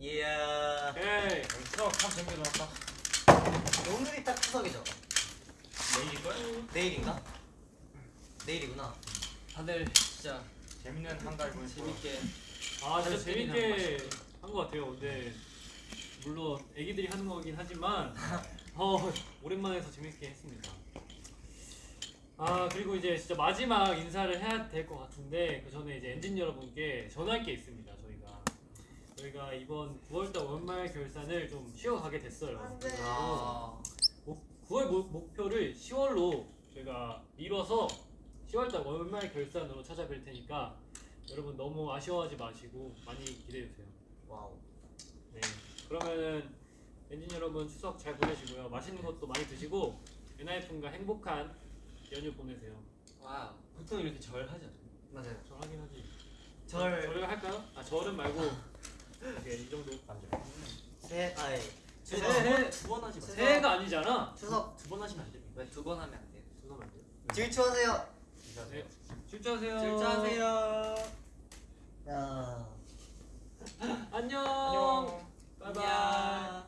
이야 오케이. 수업 참 재밌게 놀았다 오늘이 딱 추석이죠? 내일일걸? 내일인가? 내일이구나 다들 진짜 재밌는 한달 거예요 재밌게 아 진짜 재밌게 한 것 같아요. 근데 물론 애기들이 하는 거긴 하지만 어 오랜만에 해서 재밌게 했습니다. 아 그리고 이제 진짜 마지막 인사를 해야 될 것 같은데 그 전에 이제 엔진 여러분께 전할 게 있습니다. 저희가 저희가 이번 9월달 월말 결산을 좀 쉬어가게 됐어요. 아. 목, 9월 목, 목표를 10월로 저희가 미뤄서 10월달 월말 결산으로 찾아뵐 테니까 여러분 너무 아쉬워하지 마시고 많이 기대해 주세요. wow 네. 그러면은 엔진 여러분 추석 잘 보내시고요. 맛있는 것도 많이 드시고 엔하이픈과 행복한 연휴 보내세요. wow 보통 이렇게 절 하잖아. 맞아요 절 하긴 하지. 절 절을 할까요? 아 절은 말고 오케이 이 정도 새해 아예 두번 하지 마세요. 새해가 아니잖아 추석 두번 하시면 안 됩니다. 왜 두 번 하면 안 돼요? 죄송하면 안 돼요 질주하세요. 네. 출전하세요 질주하세요. 야. 안녕 안녕. 바이바이